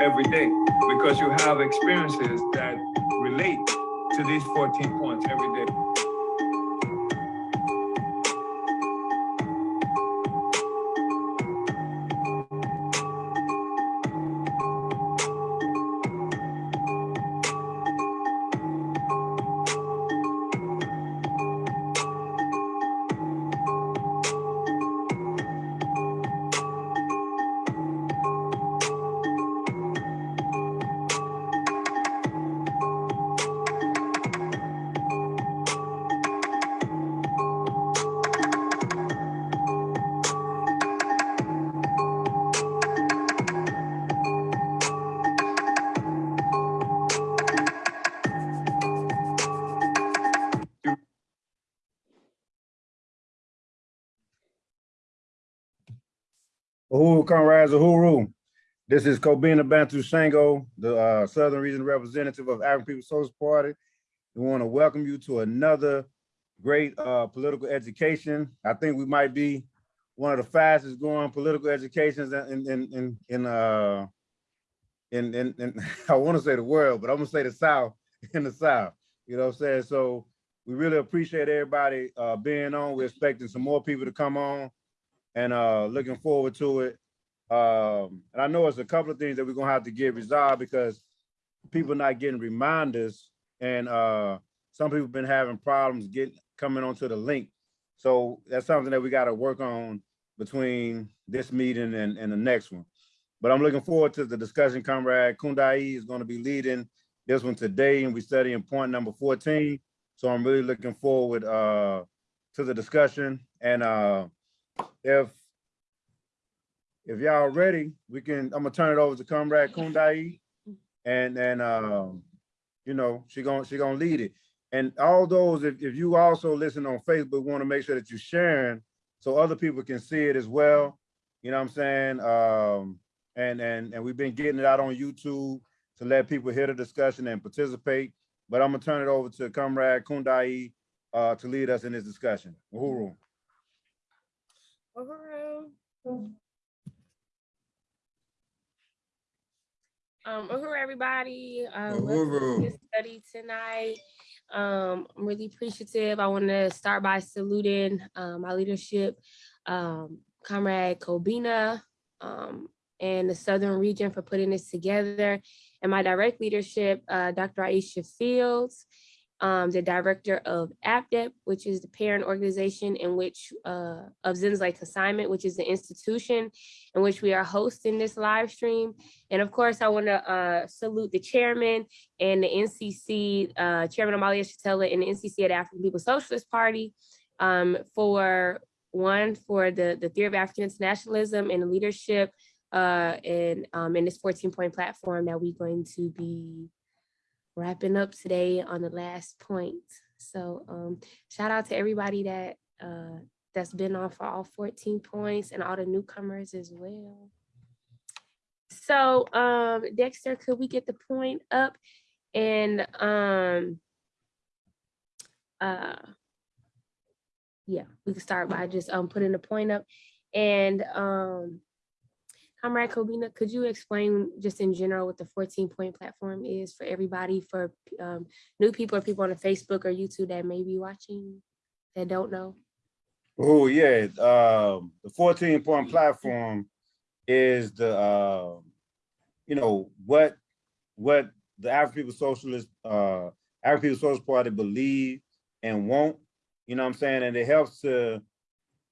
every day because you have experiences that relate to these 14 points every day. This is Kobina Bantu Shango, the uh, Southern Region Representative of African People's Social Party. We want to welcome you to another great uh, political education. I think we might be one of the fastest growing political educations in in in in uh in in, in I want to say the world, but I'm gonna say the South in the South. You know what I'm saying? So we really appreciate everybody uh, being on. We're expecting some more people to come on and uh looking forward to it. Um, and I know it's a couple of things that we're gonna have to get resolved because people not getting reminders and uh some people been having problems getting coming onto the link. So that's something that we got to work on between this meeting and, and the next one. But I'm looking forward to the discussion. Comrade Kundai is going to be leading this one today, and we're studying point number 14. So I'm really looking forward uh, to the discussion. And uh, if if y'all ready, we can. I'm gonna turn it over to Comrade Kundai, and and um, you know she gonna she gonna lead it. And all those, if if you also listen on Facebook, want to make sure that you're sharing so other people can see it as well. You know what I'm saying? Um, and and and we've been getting it out on YouTube to let people hear the discussion and participate. But I'm gonna turn it over to Comrade Kundai uh, to lead us in this discussion. Uhuru. Uhuru. Um, uhuru, everybody. Um, Uhuru. study tonight. Um, I'm really appreciative. I want to start by saluting um, my leadership, um, Comrade Kobina, um, and the Southern Region for putting this together, and my direct leadership, uh, Dr. Aisha Fields, um, the director of APDEP, which is the parent organization in which uh, of Zenzele Consignment, which is the institution in which we are hosting this live stream. And of course, I want to uh, salute the chairman and the NCC, uh, Chairman Omali Yeshitela and the NCC at African People's Socialist Party um, for one, for the, the theory of African internationalism and the leadership uh, and um, in this 14 point platform that we're going to be wrapping up today on the last point. So um, shout out to everybody that uh, that's been on for all 14 points and all the newcomers as well. So um, Dexter, could we get the point up? And um, uh, yeah, we can start by just um, putting the point up. And um, Comrade Kobina, could you explain just in general what the 14 point platform is for everybody, for um, new people or people on Facebook or YouTube that may be watching that don't know? Oh yeah, um, the 14 point platform is the uh, you know what what the African People Socialist uh, African People Socialist Party believe and want. You know what I'm saying, and it helps to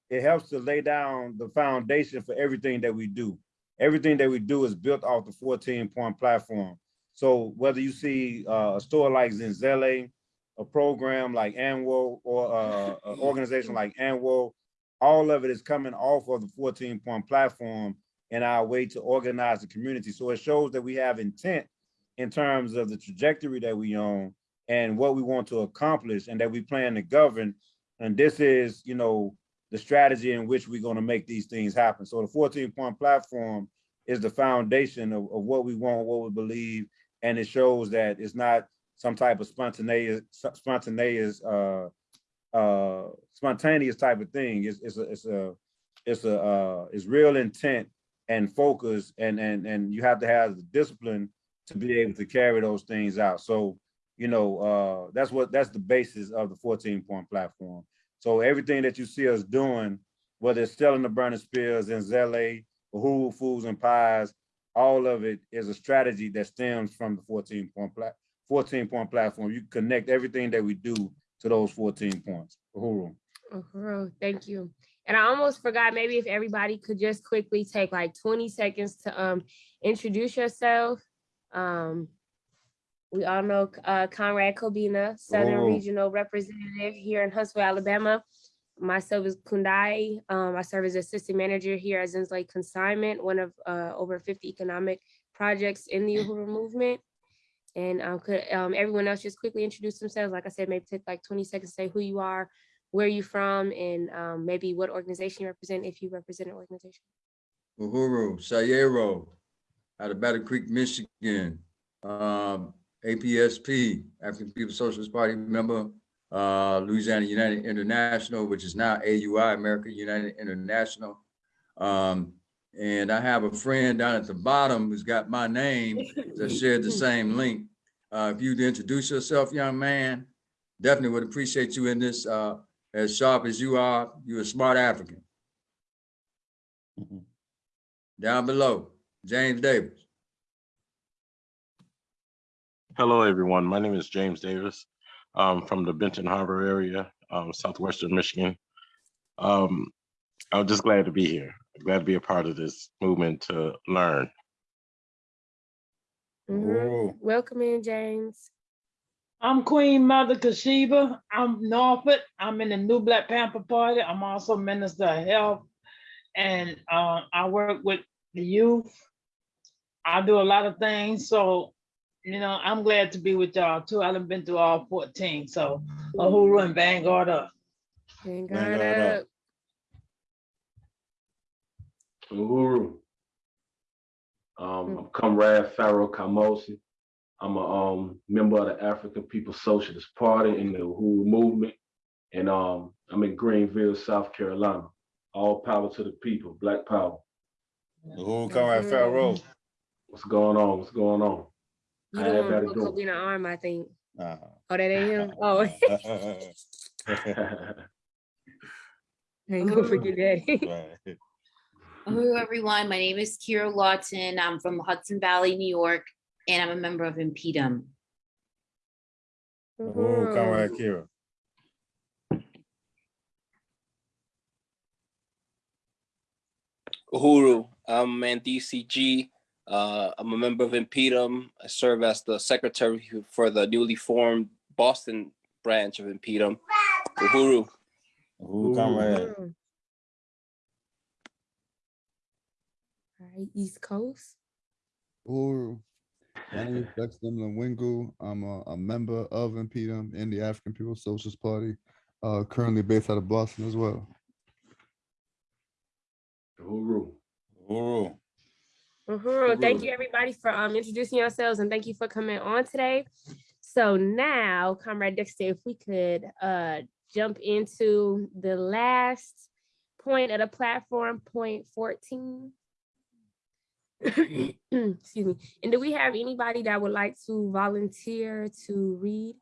it helps to lay down the foundation for everything that we do. Everything that we do is built off the 14 point platform. So whether you see uh, a store like Zenzele, a program like ANWO or uh, an organization like ANWO, all of it is coming off of the 14 point platform in our way to organize the community. So it shows that we have intent in terms of the trajectory that we own and what we want to accomplish and that we plan to govern. And this is, you know, the strategy in which we're going to make these things happen. So the 14 point platform is the foundation of, of what we want, what we believe, and it shows that it's not some type of spontaneous, spontaneous, uh, uh, spontaneous type of thing. It's, it's a, it's a, it's a, uh, it's real intent and focus and and and you have to have the discipline to be able to carry those things out. So, you know, uh, that's what that's the basis of the 14 point platform. So everything that you see us doing, whether it's selling the burning spears Zenzele, Uhuru Foods and Pies, all of it is a strategy that stems from the 14 point plat 14 point platform. You connect everything that we do to those 14 points. Uhuru. Uhuru, thank you. And I almost forgot, maybe if everybody could just quickly take like twenty seconds to um introduce yourself. Um, we all know uh Comrade Kobina, Southern Oh. Regional Representative here in Huntsville, Alabama. Myself is Kundai. Um, I serve as Assistant Manager here at Zenzele Consignment, one of uh over fifty economic projects in the Uhuru movement. And um, could um everyone else just quickly introduce themselves? Like I said, maybe take like twenty seconds, to say who you are, where you from, and um, maybe what organization you represent, if you represent an organization. Uhuru, Sayero, out of Battle Creek, Michigan. Um, APSP, African People's Socialist Party member, uh, Louisiana United International, which is now AUI, America United International. Um, and I have a friend down at the bottom who's got my name that shared the same link. Uh, if you'd introduce yourself, young man, definitely would appreciate you in this, uh, as sharp as you are, you're a smart African. Down below, James Davis. Hello, everyone. My name is James Davis. um, from the Benton Harbor area, um, southwestern Michigan. Um, I'm just glad to be here. Glad to be a part of this movement to learn. Mhm. Welcome in, James. I'm Queen Mother Kashiba. I'm Norfolk. I'm in the New Black Panther Party. I'm also Minister of Health. And uh, I work with the youth. I do a lot of things. So, you know, I'm glad to be with y'all too. I done been through all 14. So, Uhuru and Vanguard up. Vanguard Vanguard up. up. Uhuru. Um, I'm Comrade Pharaoh Kamosi. I'm a um, member of the African People's Socialist Party in the Uhuru movement. And um, I'm in Greenville, South Carolina. All power to the people, black power. Who Comrade at Pharaoh? What's going on? What's going on? You I the had one that with to do. Arm, I think. Uh, Oh, that ain't him? Oh, I ain't gonna forget that. right. Hello, everyone. My name is Kira Lawton. I'm from Hudson Valley, New York, and I'm a member of InPDUM. Who come at Kira? Uhuru. I'm in DCG. Uh, I'm a member of InPDUM. I serve as the secretary for the newly formed Boston branch of InPDUM. Uhuru. Who come at? Mhm. All right, East Coast. Uhuru. My name is Dexter Wingu. I'm a, a member of InPDUM in the African People's Socialist Party, uh, currently based out of Boston as well. Uhuru. Uhuru. Who? Uhuru, thank you everybody for um introducing yourselves and thank you for coming on today. So now, Comrade Dexter, if we could uh jump into the last point of the platform, point 14. Excuse me. And do we have anybody that would like to volunteer to read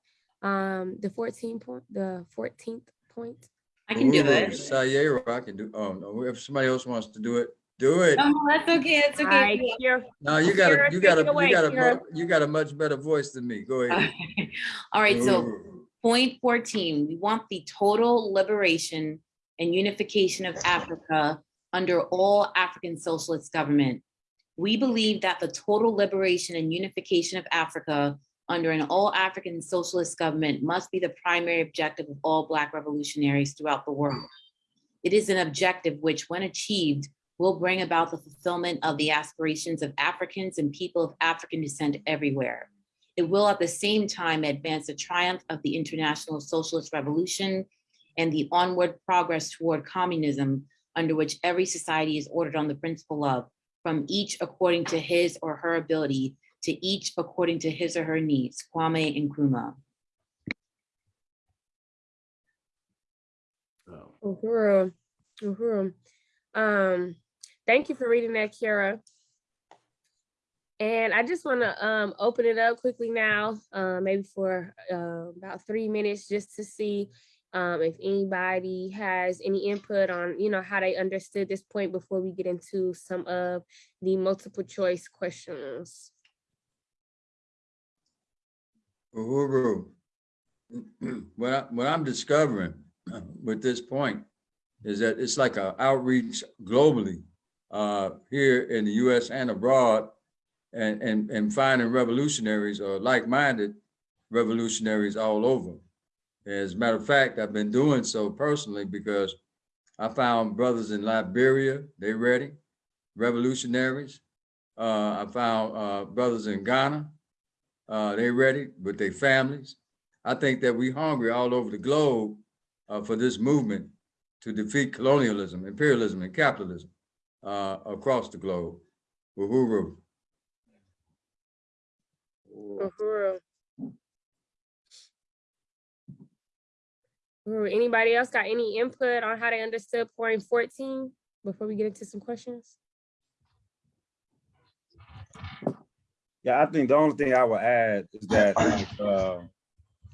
um the 14 point, the 14th point? I can do Uhuru, it. Sayero, I can do, oh, no, if somebody else wants to do it, do it. Oh, that's okay. That's All right, okay. Kira, No, you got a, you got a, away, you got a, Kira. mo- you got a much better voice than me. Go ahead. All right, so point 14, we want the total liberation and unification of Africa under all African socialist government. We believe that the total liberation and unification of Africa under an all African socialist government must be the primary objective of all Black revolutionaries throughout the world. It is an objective which, when achieved, will bring about the fulfillment of the aspirations of Africans and people of African descent everywhere. It will at the same time advance the triumph of the international socialist revolution and the onward progress toward communism under which every society is ordered on the principle of from each according to his or her ability to each according to his or her needs, Kwame Nkrumah. Um, Uhuru, Uhuru. Um, Thank you for reading that, Kira. And I just want to um, open it up quickly now, uh, maybe for uh, about three minutes, just to see um, if anybody has any input on, you know, how they understood this point before we get into some of the multiple choice questions. Uhuru. What I, what I'm discovering with this point is that it's like a outreach globally uh, here in the US and abroad and, and, and finding revolutionaries or like-minded revolutionaries all over. As a matter of fact, I've been doing so personally because I found brothers in Liberia, they ready, revolutionaries. Uh, I found uh, brothers in Ghana, uh, they ready with their families. I think that we hungry all over the globe uh, for this movement to defeat colonialism, imperialism, and capitalism uh, across the globe. Uhuru. Uhuru. Uhuru. Anybody else got any input on how they understood point 14 before we get into some questions? Yeah, I think the only thing I would add is that, like, uh,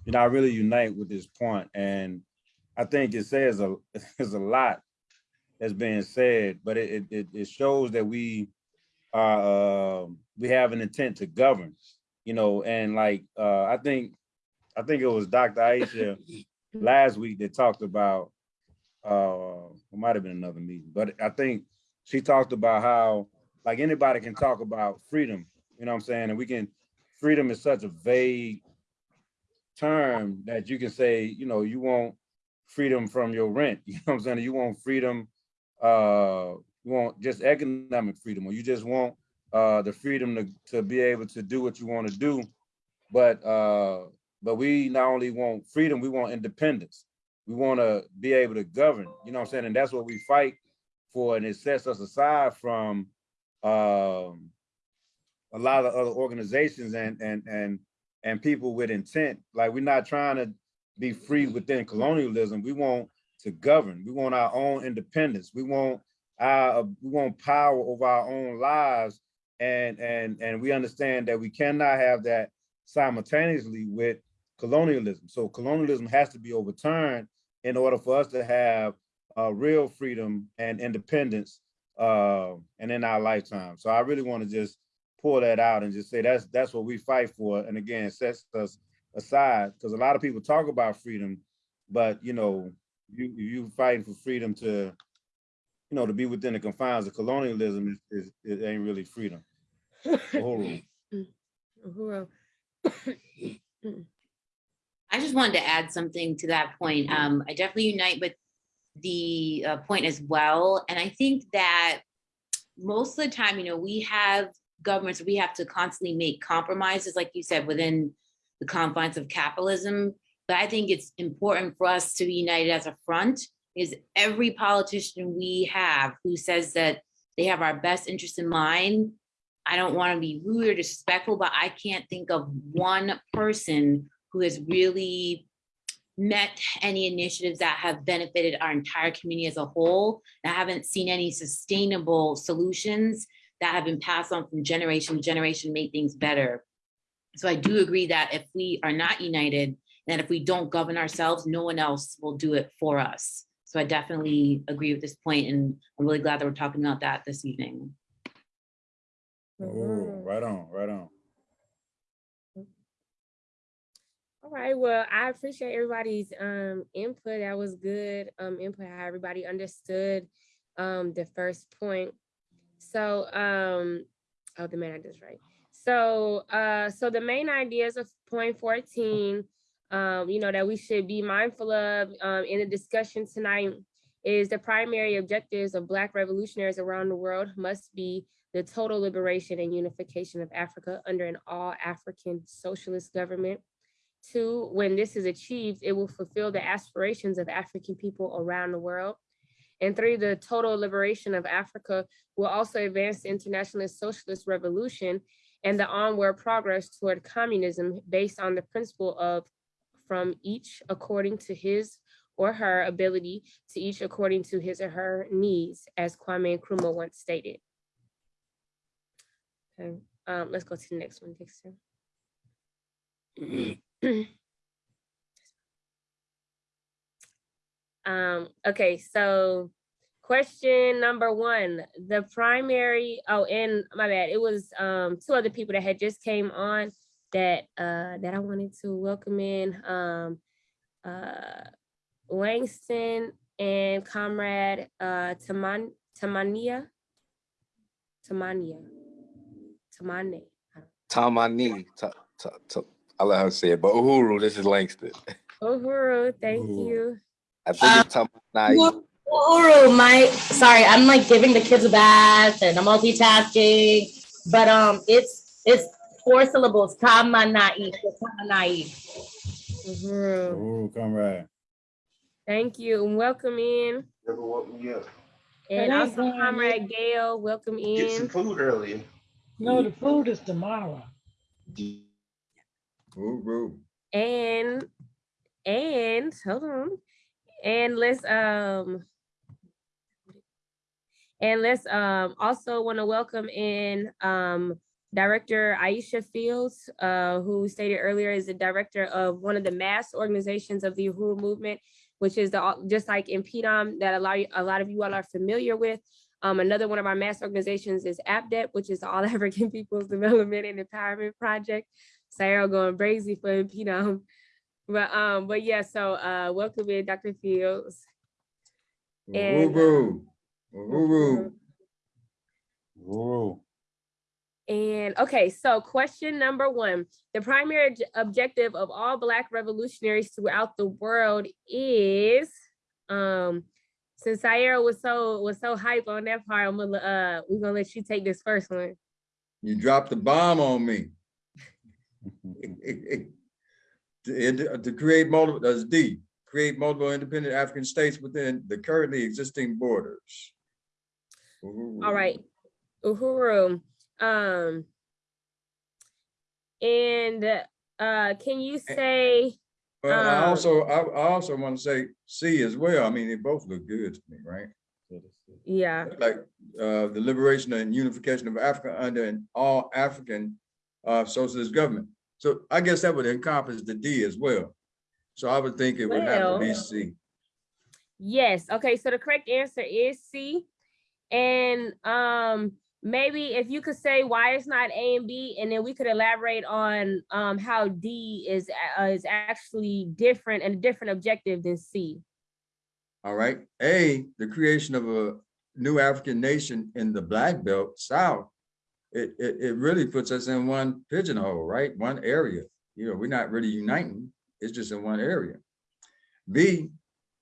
you know, I really unite with this point, and I think it says a, there's a lot that's being said, but it, it, it shows that we are, uh, we have an intent to govern, you know, and like, uh, I think, I think it was Dr. Aisha last week that talked about, uh, it might have been another meeting, but I think she talked about how, like, anybody can talk about freedom, you know what I'm saying? And we can, freedom is such a vague term that you can say, you know, you want freedom from your rent, you know what I'm saying? You want freedom, uh, you want just economic freedom, or you just want uh, the freedom to, to be able to do what you want to do. But uh, but we not only want freedom, we want independence. We want to be able to govern, you know what I'm saying? And that's what we fight for, and it sets us aside from um, a lot of other organizations and and and and people with intent. Like we're not trying to be free within colonialism. We want to govern. We want our own independence. We want our we want power over our own lives. And and and we understand that we cannot have that simultaneously with colonialism. So colonialism has to be overturned in order for us to have uh, real freedom and independence uh, and in our lifetime. So I really want to just pull that out and just say that's that's what we fight for. And again, sets us aside because a lot of people talk about freedom, but you know, you you fighting for freedom to, you know, to be within the confines of colonialism is, is it ain't really freedom. Uhuru. Uhuru. I just wanted to add something to that point. Um, I definitely unite with the uh, point as well. And I think that most of the time, you know, we have governments, we have to constantly make compromises, like you said, within the confines of capitalism. But I think it's important for us to be united as a front is every politician we have who says that they have our best interest in mind. I don't want to be rude or disrespectful, but I can't think of one person who has really met any initiatives that have benefited our entire community as a whole. I haven't seen any sustainable solutions that have been passed on from generation to generation, make things better. So I do agree that if we are not united, and if we don't govern ourselves, no one else will do it for us. So I definitely agree with this point, and I'm really glad that we're talking about that this evening. Oh, right on, right on. All right, well, I appreciate everybody's um input. That was good um input, how everybody understood um the first point. So um, oh, the main ideas, right? So uh, so the main ideas of point 14, um, you know, that we should be mindful of um in the discussion tonight is the primary objectives of Black revolutionaries around the world must be the total liberation and unification of Africa under an all-African socialist government. Two, when this is achieved, it will fulfill the aspirations of African people around the world. And three, the total liberation of Africa will also advance the internationalist socialist revolution and the onward progress toward communism based on the principle of from each according to his or her ability to each according to his or her needs, as Kwame Nkrumah once stated. Okay, um, let's go to the next one, Dexter. Um, okay, so question number one, the primary, oh, and my bad, it was um two other people that had just came on that uh that I wanted to welcome in. Um uh Langston and comrade uh Taman Tamania. Tamania. Tamane. Tamani. Ta, ta, ta, I'll let her say it, but Uhuru, this is Langston. Uhuru, thank Uhuru. you. I think it's Tamani. Uhuru, my sorry, I'm like giving the kids a bath and I'm multitasking, but um, it's it's four syllables. Kamanai, kamanai. Uhuru, Ooh, comrade. thank you and welcome in. Never woke me up. And Hey, also Brian. comrade Gail, welcome in. Get some food earlier. No, the food is tomorrow. Uhuru. And, and, hold on. And let's, um, and let's, um, also want to welcome in, um, Director Aisha Fields, uh, who stated earlier is the director of one of the mass organizations of the Uhuru Movement, which is the, just like InPDUM that a lot, a lot of you all are familiar with. Um, another one of our mass organizations is APDEP, which is the All African People's Development and Empowerment Project. Sarah going crazy for PDOM. But um, but yeah, so uh welcome in Dr. Fields. And, Uhuru. Uhuru. Ooh. And okay, so question number one. The primary objective of all Black revolutionaries throughout the world is um since Sierra was so was so hype on that part, I'm gonna uh we're gonna let you take this first one. You dropped the bomb on me. To, to create multiple, that's D, create multiple independent African states within the currently existing borders. All right, Uhuru. Um and uh can you say I Um, also, I, I also want to say C as well. I mean, they both look good to me, right? yeah, Like, uh, the liberation and unification of Africa under an all African, uh, socialist government. So I guess that would encompass the D as well. So I would think it would have to be C. Yes, okay, so the correct answer is C. And um maybe if you could say why it's not A and B, and then we could elaborate on um how D is uh, is actually different and a different objective than C. All right. A, the creation of a new African nation in the Black Belt South. It, it, it really puts us in one pigeonhole, right? One area. You know, we're not really uniting. It's just in one area. B,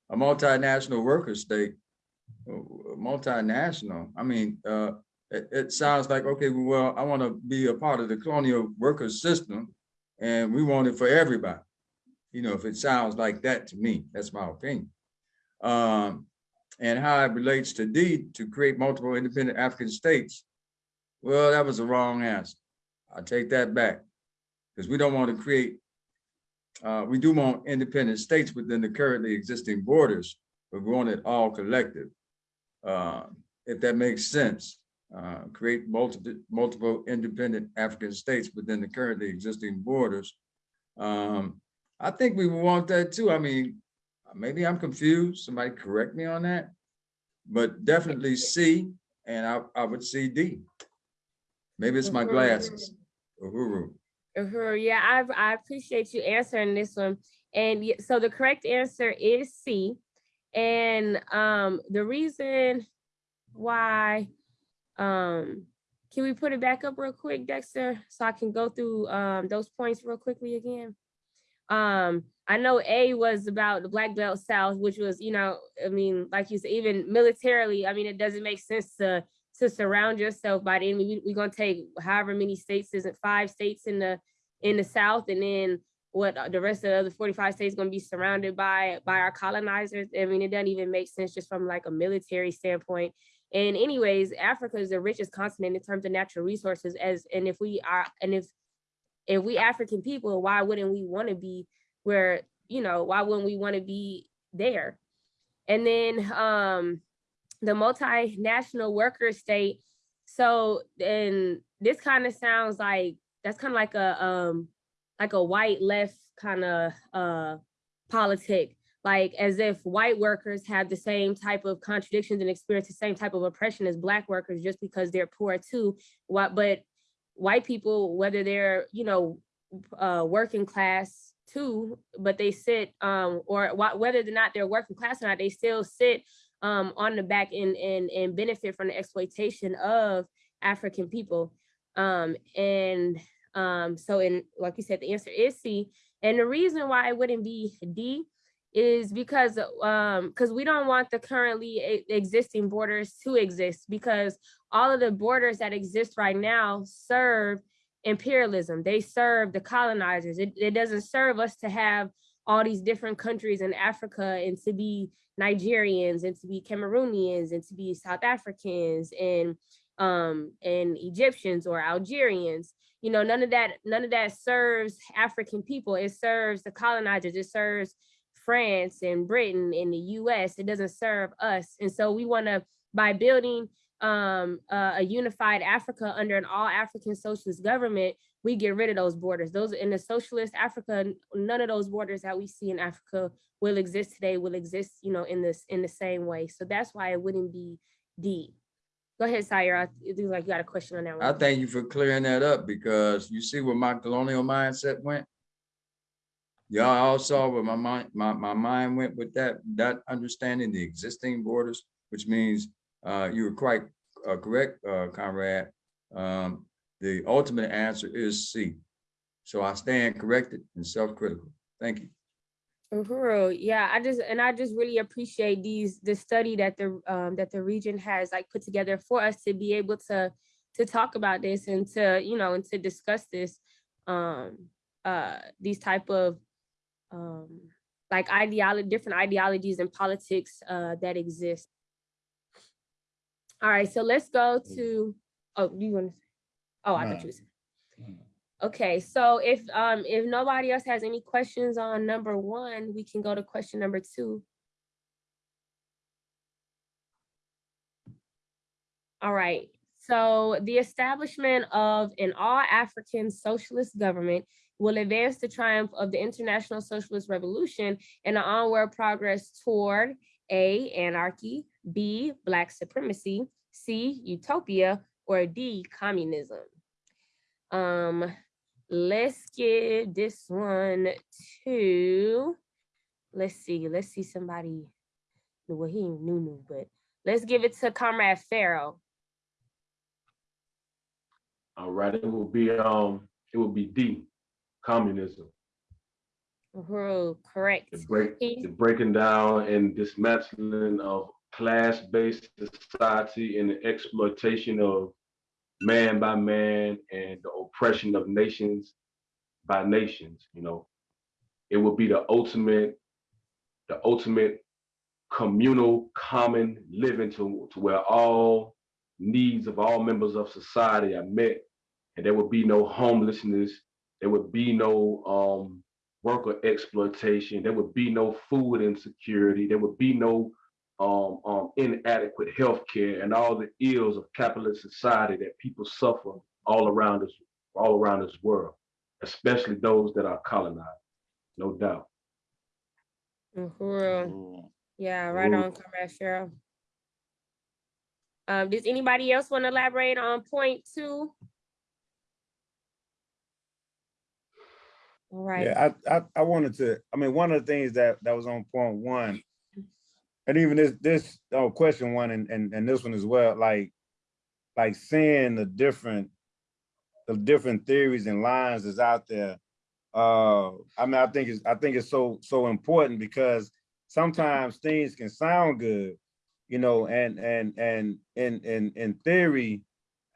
a multinational worker state. Uh, Multinational. I mean, uh, it, it sounds like, okay, well, I want to be a part of the colonial worker system and we want it for everybody. You know, if it sounds like that to me, that's my opinion um, and how it relates to D to create multiple independent African states. Well, that was the wrong answer. I take that back because we don't want to create. Uh, we do want independent states within the currently existing borders, but we want it all collective. Uh, if that makes sense, uh, create multiple multiple independent African states within the currently existing borders. Um, I think we want that too. I mean, maybe I'm confused, somebody correct me on that. But definitely C, and I, I would see D. Maybe it's my glasses. Uhuru. Uhuru, yeah, I I appreciate you answering this one. And so the correct answer is C. And um the reason why um can we put it back up real quick, Dexter, so I can go through um those points real quickly again? Um, I know A was about the Black Belt South, which was, you know, I mean, like you said, even militarily, I mean, it doesn't make sense to to surround yourself by the enemy. We, we're gonna take however many states, isn't five states in the in the South, and then what uh, the rest of the other 45 states gonna be surrounded by by our colonizers. I mean, it doesn't even make sense just from like a military standpoint. And anyways, Africa is the richest continent in terms of natural resources as and if we are and if if we African people, why wouldn't we want to be where, you know, why wouldn't we want to be there. And then um, the multinational worker state. So then this kind of sounds like that's kind of like a um like a white left kind of uh politic, like as if white workers have the same type of contradictions and experience the same type of oppression as black workers just because they're poor too. What but white people, whether they're, you know, uh working class too, but they sit um or wh- whether or not they're working class or not, they still sit um on the back and and and benefit from the exploitation of African people. Um and um so in like you said, the answer is C. And the reason why it wouldn't be D is because um because we don't want the currently existing borders to exist because all of the borders that exist right now serve imperialism. They serve the colonizers. It, it doesn't serve us to have all these different countries in Africa and to be Nigerians and to be Cameroonians and to be South Africans and um and Egyptians or Algerians. You know, none of that, none of that serves African people. It serves the colonizers. It serves France and Britain and the US. It doesn't serve us. And so we want to, by building um, uh, a unified Africa under an all African socialist government, we get rid of those borders. Those in the socialist Africa, none of those borders that we see in Africa will exist today, will exist, you know, in this in the same way. So that's why it wouldn't be D. Go ahead, Sire. It looks like you got a question on that one. I thank you for clearing that up because you see where my colonial mindset went? Y'all all saw where my mind, my, my mind went with that, that understanding the existing borders, which means uh, you were quite uh, correct, uh, Comrade. Um, the ultimate answer is C. So I stand corrected and self-critical. Thank you. Uhuru, yeah, I just and I just really appreciate these the study that the um that the region has like put together for us to be able to to talk about this and to you know and to discuss this um uh these type of um like ideology different ideologies and politics uh that exist. All right, so let's go to oh do you want to oh I thought you was Okay, so if um if nobody else has any questions on number one, we can go to question number two. All right, so the establishment of an all-African socialist government will advance the triumph of the international socialist revolution and the onward progress toward A, anarchy, B, black supremacy, C, utopia, or D, communism. Um, let's give this one to, let's see, let's see somebody, well, he ain't new, new, but let's give it to Comrade Pharaoh. All right, it will be, um, it will be D, communism. Uhuru, correct. The break, the breaking down and dismantling of class-based society and the exploitation of man by man and the oppression of nations by nations, you know. It will be the ultimate, the ultimate communal common living to, to where all needs of all members of society are met. And there would be no homelessness, there would be no um worker exploitation, there would be no food insecurity, there would be no um, um, inadequate health care and all the ills of capitalist society that people suffer all around us, all around this world, especially those that are colonized, no doubt. Uhuru, yeah, right Uhuru. on, Comrade Pharaoh. Um, does anybody else want to elaborate on point two? Right. Yeah, I, I, I wanted to, I mean, one of the things that, that was on point one, and even this, this, oh, question one and, and, and this one as well, like, like seeing the different, the different theories and lines that's out there. Uh, I mean, I think it's, I think it's so, so important because sometimes things can sound good, you know, and, and, and in, in, in theory,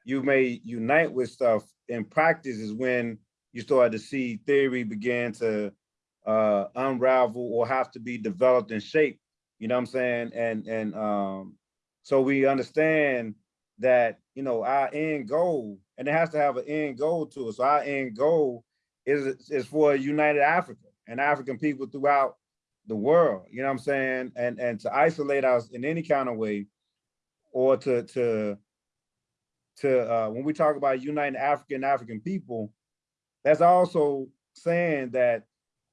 you may unite with stuff. In practice is when you start to see theory begin to uh, unravel or have to be developed and shaped. You know what I'm saying? And and um, so we understand that you know our end goal, and it has to have an end goal to it. So our end goal is is for united Africa and African people throughout the world, you know what I'm saying? And, and to isolate us in any kind of way or to, to, to, uh, when we talk about uniting African, African people, that's also saying that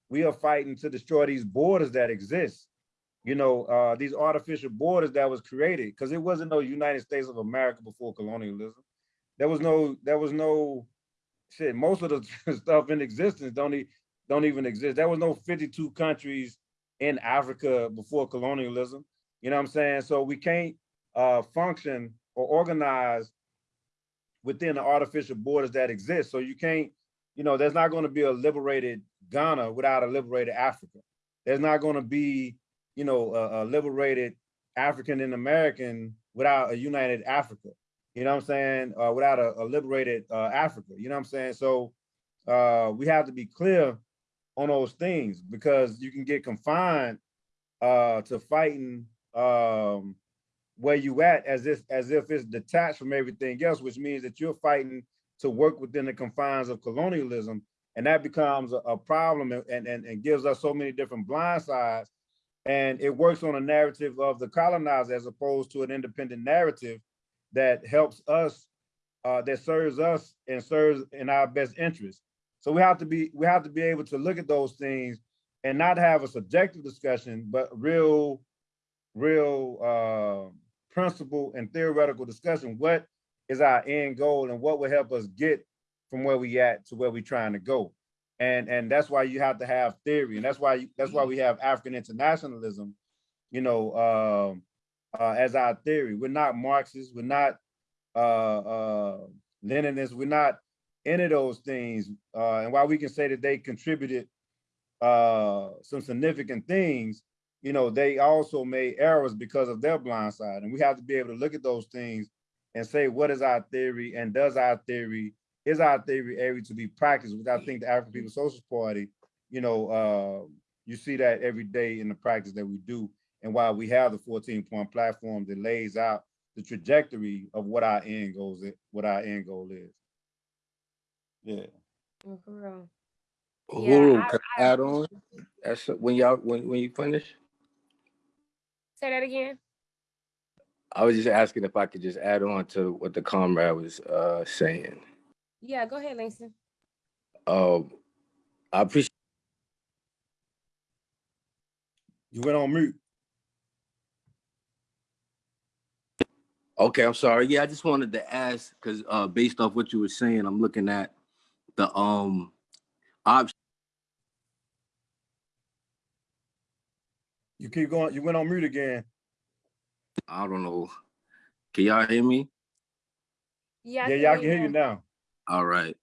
we are fighting to destroy these borders that exist. You know, uh, these artificial borders that was created, because it wasn't no United States of America before colonialism. There was no, there was no, shit, most of the stuff in existence don't, e- don't even exist. There was no 52 countries in Africa before colonialism. You know what I'm saying? So we can't uh, function or organize within the artificial borders that exist. So you can't, you know, there's not going to be a liberated Ghana without a liberated Africa. There's not going to be, you know, a, a liberated African and American without a united Africa. You know what I'm saying? Uh, without a, a liberated uh, Africa. You know what I'm saying? So uh, we have to be clear on those things because you can get confined uh, to fighting um, where you at as if as if it's detached from everything else, which means that you're fighting to work within the confines of colonialism, and that becomes a, a problem and, and and gives us so many different blind sides. And it works on a narrative of the colonizer as opposed to an independent narrative that helps us, uh, that serves us and serves in our best interest. So we have to be we have to be able to look at those things and not have a subjective discussion, but real, real uh, principle and theoretical discussion. What is our end goal and what will help us get from where we at to where we trying to go? And and that's why you have to have theory, and that's why you, that's why we have African internationalism, you know, um, uh, as our theory. We're not Marxists. We're not uh, uh, Leninists. We're not any of those things. Uh, and while we can say that they contributed uh, some significant things, you know, they also made errors because of their blind side. And we have to be able to look at those things and say, what is our theory and does our theory, is our theory able to be practiced? Which I think the African People's Socialist Party, you know, uh, you see that every day in the practice that we do. And while we have the 14 point platform that lays out the trajectory of what our end goals, what our end goal is. Yeah. Mm, For real. Yeah, Uhuru, I- can I add on? That's when y'all, when, when you finish? Say that again. I was just asking if I could just add on to what the comrade was, uh, saying. Yeah, go ahead, Langston. Um, I appreciate You went on mute. Okay, I'm sorry. Yeah, I just wanted to ask because uh, based off what you were saying, I'm looking at the um option. You keep going, you went on mute again. I don't know. Can y'all hear me? Yeah, Yeah, y'all can hear you now. All right.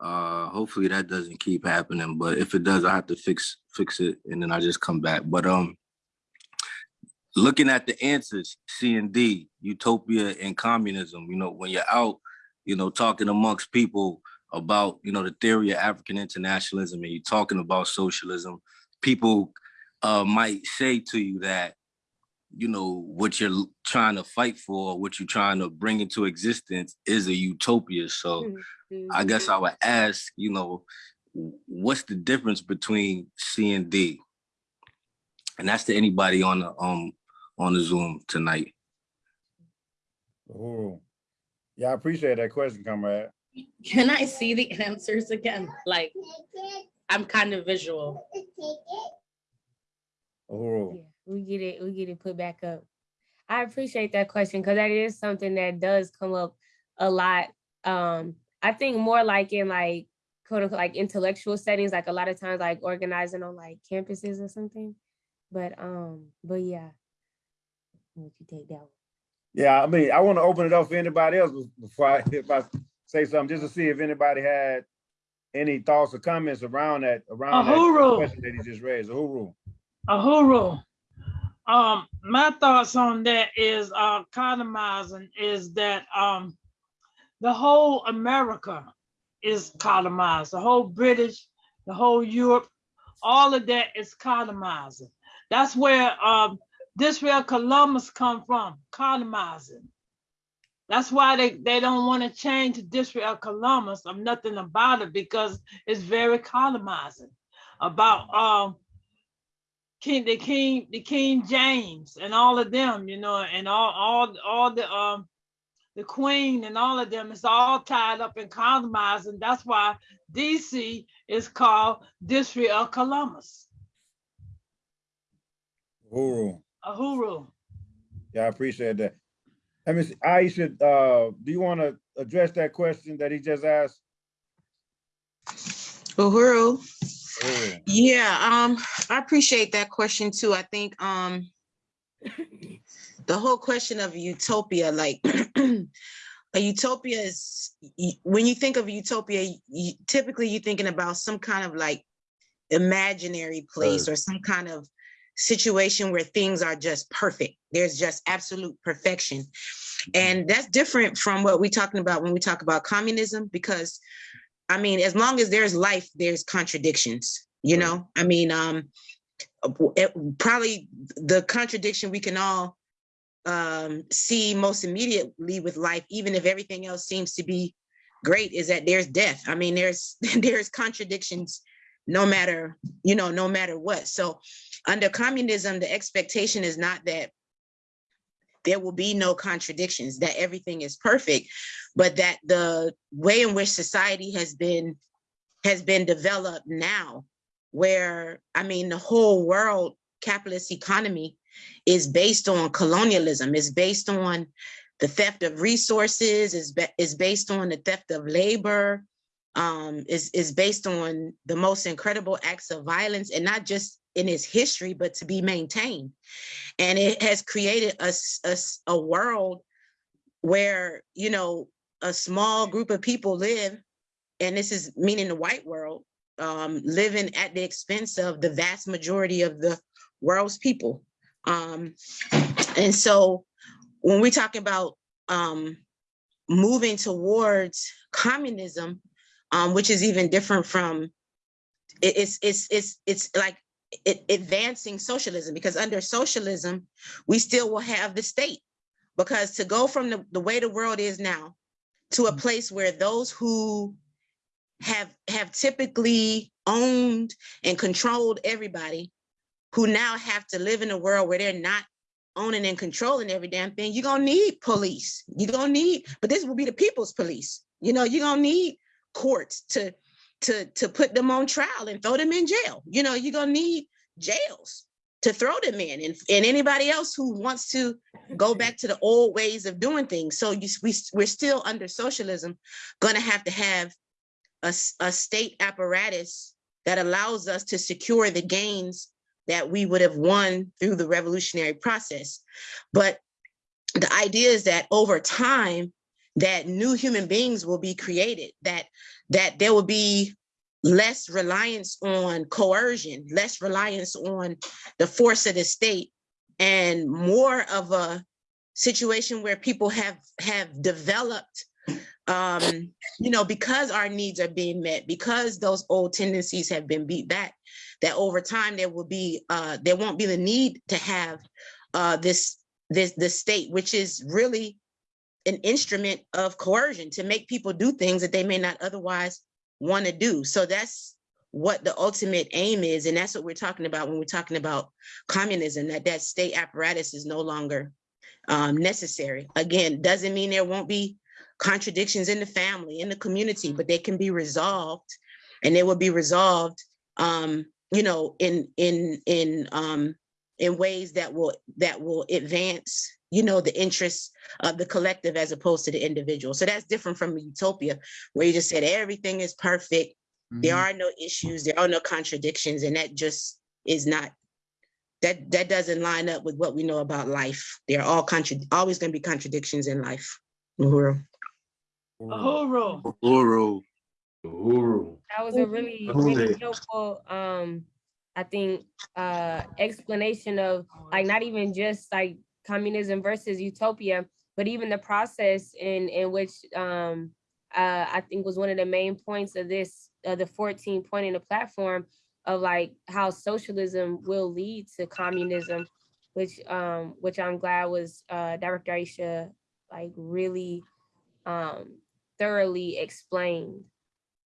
Uh, hopefully that doesn't keep happening, but if it does, I have to fix fix it and then I just come back. But um, looking at the answers, C and D, utopia and communism. You know, when you're out, you know, talking amongst people about you know the theory of African internationalism, and you're talking about socialism, people uh, might say to you that you know what you're trying to fight for, what you're trying to bring into existence is a utopia. So. I guess I would ask, you know, what's the difference between C and D? And that's to anybody on the um on the Zoom tonight. Oh, yeah, I appreciate that question, comrade. Can I see the answers again? Like, I'm kind of visual. Oh, Yeah, we get it, we get it put back up. I appreciate that question because that is something that does come up a lot. Um, I think more like in like quote unquote like intellectual settings, like a lot of times like organizing on like campuses or something. But um, but yeah. What you take that one? yeah, I mean, I want to open it up for anybody else bef- before I, if I say something, just to see if anybody had any thoughts or comments around that, around that Uhuru. question that he just raised. Uhuru. Ahuru. Um, my thoughts on that is uh colonizing is that um the whole America is colonized, the whole British, the whole Europe, all of that is colonizing. That's where um this Columbus come from, colonizing. That's why they, they don't want to change the district of Columbus of nothing about it because it's very colonizing about um King, the King, the King James and all of them, you know, and all, all, all the, um, the Queen and all of them, it's all tied up in compromise, and that's why DC is called District of Columbus, Uhuru. Uhuru. Yeah, I appreciate that. Let me, see, Aisha, uh, do you want to address that question that he just asked? Uhuru, Uhuru. yeah, um, I appreciate that question too. I think, um, the whole question of utopia, like a utopia is, when you think of utopia, you, typically you're thinking about some kind of like imaginary place or some kind of situation where things are just perfect. There's just absolute perfection. And that's different from what we're talking about when we talk about communism, because I mean, as long as there's life, there's contradictions, you know? I mean, um, it- probably the contradiction we can all um, see most immediately with life, even if everything else seems to be great, is that there's death. I mean, there's there's contradictions no matter, you know, no matter what. So under communism, the expectation is not that there will be no contradictions, that everything is perfect, but that the way in which society has been has been developed now, where I mean the whole world capitalist economy is based on colonialism, is based on the theft of resources, is is based on the theft of labor, um, is is based on the most incredible acts of violence, and not just in its history, but to be maintained. And it has created a world where, you know, a small group of people live, and this is meaning the white world, um, living at the expense of the vast majority of the world's people. Um, and so when we talk about um, moving towards communism, um, which is even different from it's it's it's it's like advancing socialism because under socialism we still will have the state because to go from the, the way the world is now to a mm. place where those who have have typically owned and controlled everybody who now have to live in a world where they're not owning and controlling every damn thing, you're gonna need police. You're gonna need, but this will be the people's police. You know, you're gonna need courts to to to put them on trial and throw them in jail. You know, you're gonna need jails to throw them in and, and anybody else who wants to go back to the old ways of doing things. So you, we we're still under socialism, gonna have to have a, a state apparatus that allows us to secure the gains that we would have won through the revolutionary process. But the idea is that over time, that new human beings will be created, that that there will be less reliance on coercion, less reliance on the force of the state, and more of a situation where people have have developed um you know because our needs are being met because those old tendencies have been beat back that over time there will be uh there won't be the need to have uh this this the state which is really an instrument of coercion to make people do things that they may not otherwise want to do. So that's what the ultimate aim is and that's what we're talking about when we're talking about communism that that state apparatus is no longer um, necessary. Again doesn't mean there won't be contradictions in the family in the community but they can be resolved and they will be resolved um, you know in in in um, in ways that will that will advance you know the interests of the collective as opposed to the individual so that's different from utopia where you just said everything is perfect there are no issues there are no contradictions and that just is not that that doesn't line up with what we know about life there are all contra always going to be contradictions in life Uhuru. Uhuru. Uhuru. Uhuru. That was a really, really helpful, um, I think, uh, explanation of like not even just like communism versus utopia, but even the process in in which um uh I think was one of the main points of this uh, the 14 point in the platform of like how socialism will lead to communism, which um which I'm glad was uh Director Aisha like really um thoroughly explained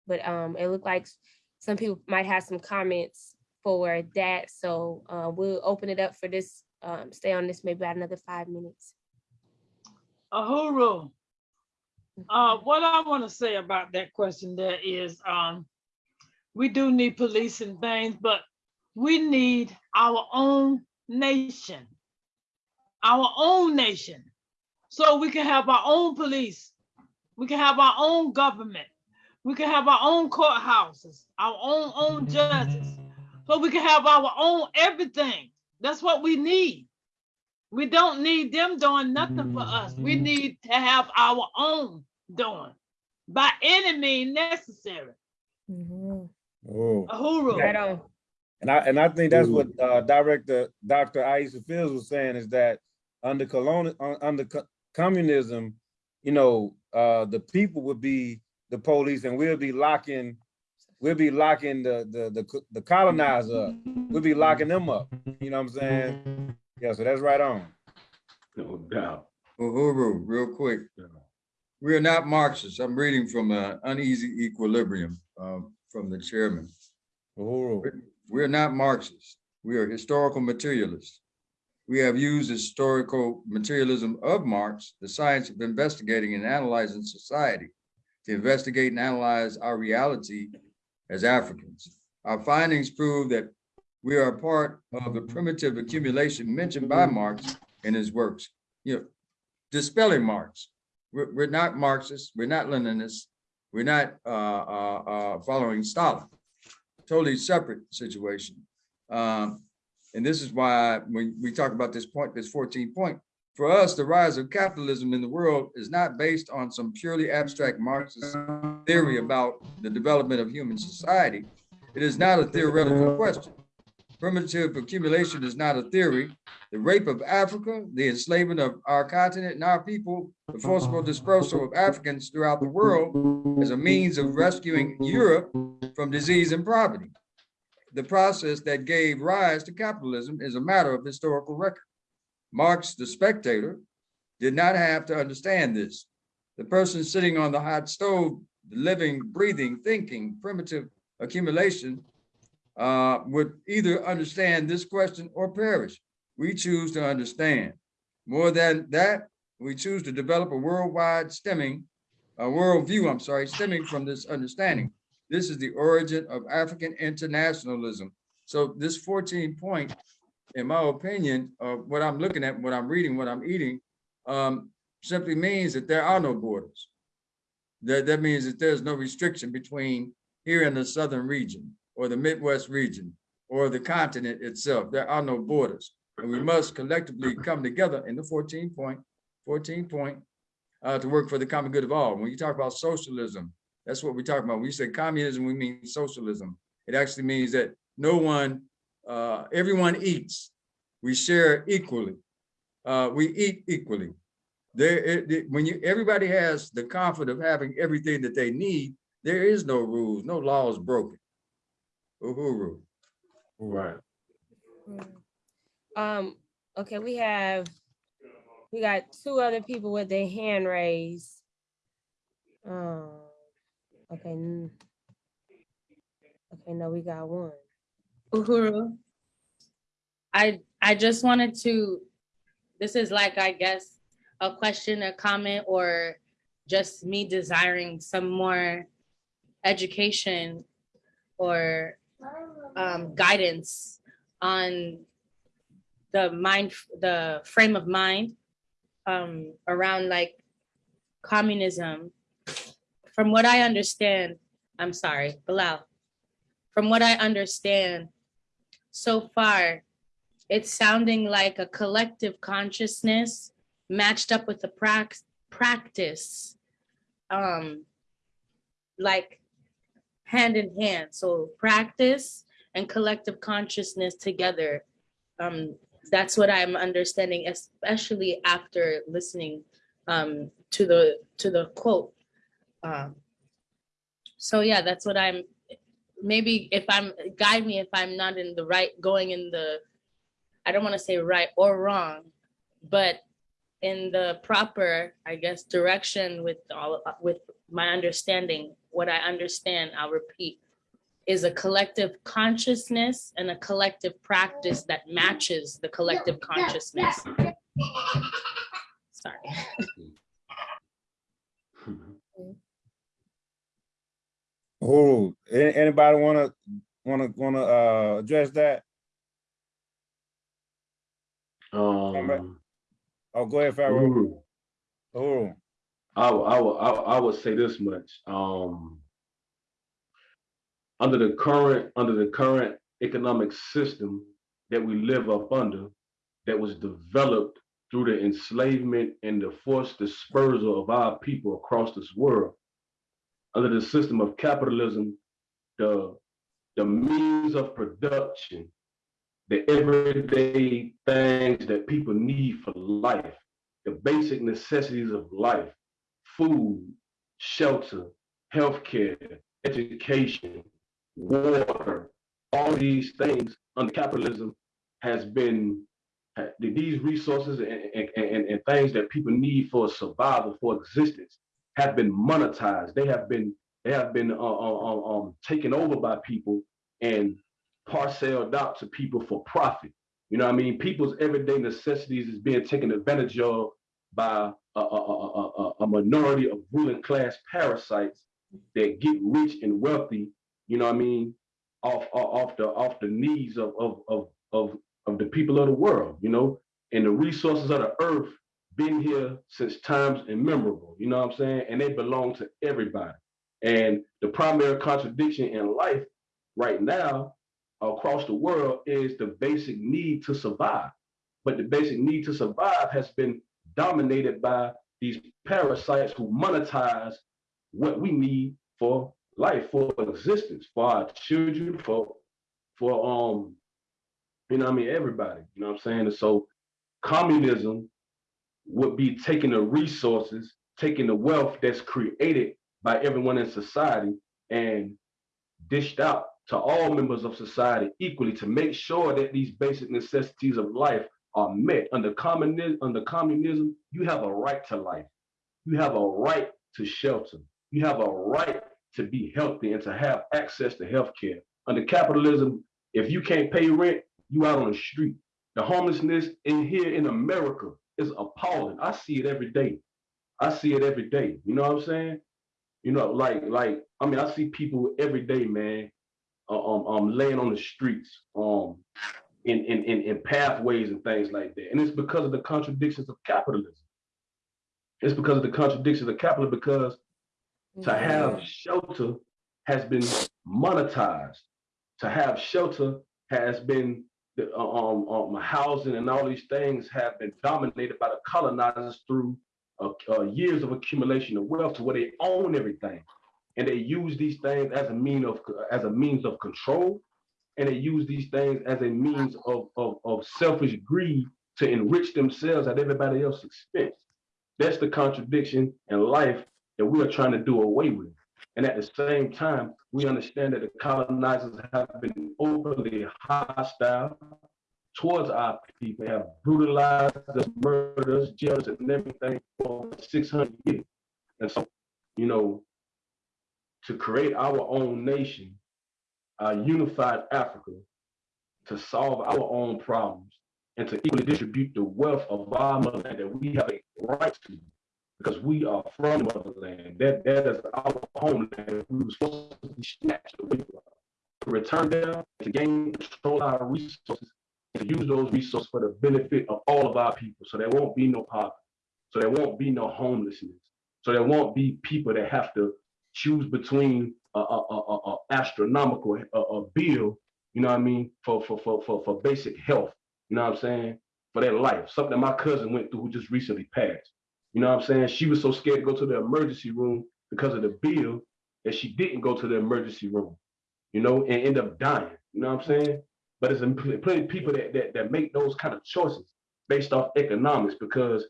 but um, it looked like some people might have some comments for that. So uh, we'll open it up for this, um, stay on this maybe about another five minutes. Uhuru. Uh, what I want to say about that question there is, um, we do need police and things, but we need our own nation. Our own nation. So we can have our own police. We can have our own government. We can have our own courthouses, our own own judges. So we can have our own everything. That's what we need. We don't need them doing nothing for us. We need to have our own doing by any means necessary. Mhm. Oh. Uhuru. Right on. And I and I think that's what uh, Director Dr. Aisha Fields was saying is that under colonial under co- communism, you know, uh, the people would be the police, and we'll be locking, we'll be locking the the the, the colonizer up. We'll be locking them up. You know what I'm saying? Yeah. So that's right on. No doubt. Uhuru, real quick. We are not Marxists. I'm reading from an uneasy equilibrium um, from the chairman. Uhuru. We're not Marxists. We are historical materialists. We have used historical materialism of Marx, the science of investigating and analyzing society, to investigate and analyze our reality as Africans. Our findings prove that we are part of the primitive accumulation mentioned by Marx in his works. You know, dispelling Marx. We're, we're not Marxists, we're not Leninists, we're not uh, uh, uh, following Stalin. Totally separate situation. Um, and this is why when we talk about this point, this 14 point, for us, the rise of capitalism in the world is not based on some purely abstract Marxist theory about the development of human society. It is not a theoretical question. Primitive accumulation is not a theory. The rape of Africa, the enslavement of our continent and our people, the forcible dispersal of Africans throughout the world as a means of rescuing Europe from disease and poverty. The process that gave rise to capitalism is a matter of historical record. Marx, the spectator, did not have to understand this. The person sitting on the hot stove, living, breathing, thinking, primitive accumulation uh, would either understand this question or perish. We choose to understand. More than that, we choose to develop a worldwide stemming, a worldview, I'm sorry, stemming from this understanding. This is the origin of African internationalism. So this 14 point, in my opinion, of what I'm looking at, what I'm reading, what I'm eating, um, simply means that there are no borders. That, that means that there's no restriction between here in the southern region or the Midwest region or the continent itself. There are no borders. And we must collectively come together in the 14 point, 14 point, uh, to work for the common good of all. When you talk about socialism, that's what we talk about. When we say communism, we mean socialism. It actually means that no one, uh, everyone eats. We share equally. Uh, we eat equally. There, it, it- when you everybody has the comfort of having everything that they need, there is no rules, no laws broken. Uhuru. Right. Um, okay, we have, we got two other people with their hand raised. Um, okay. Okay, no, we got one. Uhuru. I, I just wanted to, this is like, I guess, a question, a comment, or just me desiring some more education or um, guidance on the mind, the frame of mind um, around like communism. From what I understand, I'm sorry, Bilal. From what I understand, so far, it's sounding like a collective consciousness matched up with the prac- practice, um, like hand in hand. So practice and collective consciousness together. Um, that's what I'm understanding, especially after listening um, to the to the quote. Um, so yeah, that's what I'm. Maybe if I'm guide me if I'm not in the right, going in the, I don't want to say right or wrong, but in the proper, I guess, direction with all with my understanding. What I understand, I'll repeat. is a collective consciousness and a collective practice that matches the collective consciousness. Sorry. Hmm. A- anybody wanna, wanna, wanna, uh, address that? Um, Oh, go ahead, Pharaoh. Uhuru. I, I, I, I would say this much, um. Under the current, under the current economic system that we live up under, that was developed through the enslavement and the forced dispersal of our people across this world. Under the system of capitalism, the, the means of production, the everyday things that people need for life, the basic necessities of life, food, shelter, healthcare, education, water, all these things under capitalism has been these resources and, and, and, and things that people need for survival, for existence, have been monetized. They have been they have been uh, uh, uh, um, taken over by people and parceled out to people for profit. You know I mean? People's everyday necessities is being taken advantage of by a, a, a, a, minority of ruling class parasites that get rich and wealthy, you know I mean, off off off the off the needs of of of of, of the people of the world, you know, and the resources of the earth been here since times immemorable, you know what I'm saying? And they belong to everybody. And the primary contradiction in life right now across the world is the basic need to survive. But the basic need to survive has been dominated by these parasites who monetize what we need for life, for existence, for our children, for for um, you know I mean, everybody, you know what I'm saying? And so communism would be taking the resources, taking the wealth that's created by everyone in society and dished out to all members of society equally to make sure that these basic necessities of life are met. Under communism, under communism, you have a right to life. You have a right to shelter. You have a right to be healthy and to have access to health care. Under capitalism, if you can't pay rent, you out on the street. The homelessness in here in America is appalling. I see it every day. I see it every day. You know what I'm saying? You know, like, like, I mean, I see people every day, man, uh, um, um, laying on the streets, um, in, in, in, in pathways and things like that. And it's because of the contradictions of capitalism. It's because of the contradictions of capitalism, because to have shelter has been monetized. To have shelter has been the uh, um, um housing and all these things have been dominated by the colonizers through uh, uh, years of accumulation of wealth to where they own everything, and they use these things as a mean of as a means of control, and they use these things as a means of of, of selfish greed to enrich themselves at everybody else's expense. That's the contradiction in life that we are trying to do away with. And at the same time, we understand that the colonizers have been openly hostile towards our people, have brutalized us, murdered us, jailed us, and everything for 600 years. And so, you know, to create our own nation, a unified Africa, to solve our own problems, and to equally distribute the wealth of our motherland that we have a right to, because we are from the motherland. That that is our homeland. We were supposed to be snatched away from. To return there, to gain control of our resources, to use those resources for the benefit of all of our people. So there won't be no poverty. So there won't be no homelessness. So there won't be people that have to choose between a, a, a, a- astronomical a, bill, you know what I mean, for, for, for, for, for basic health, you know what I'm saying, for their life. Something my cousin went through who just recently passed. You know what I'm saying? She was so scared to go to the emergency room because of the bill that she didn't go to the emergency room, you know, and end up dying. You know what I'm saying? But pl- plenty of people that, that, that make those kind of choices based off economics because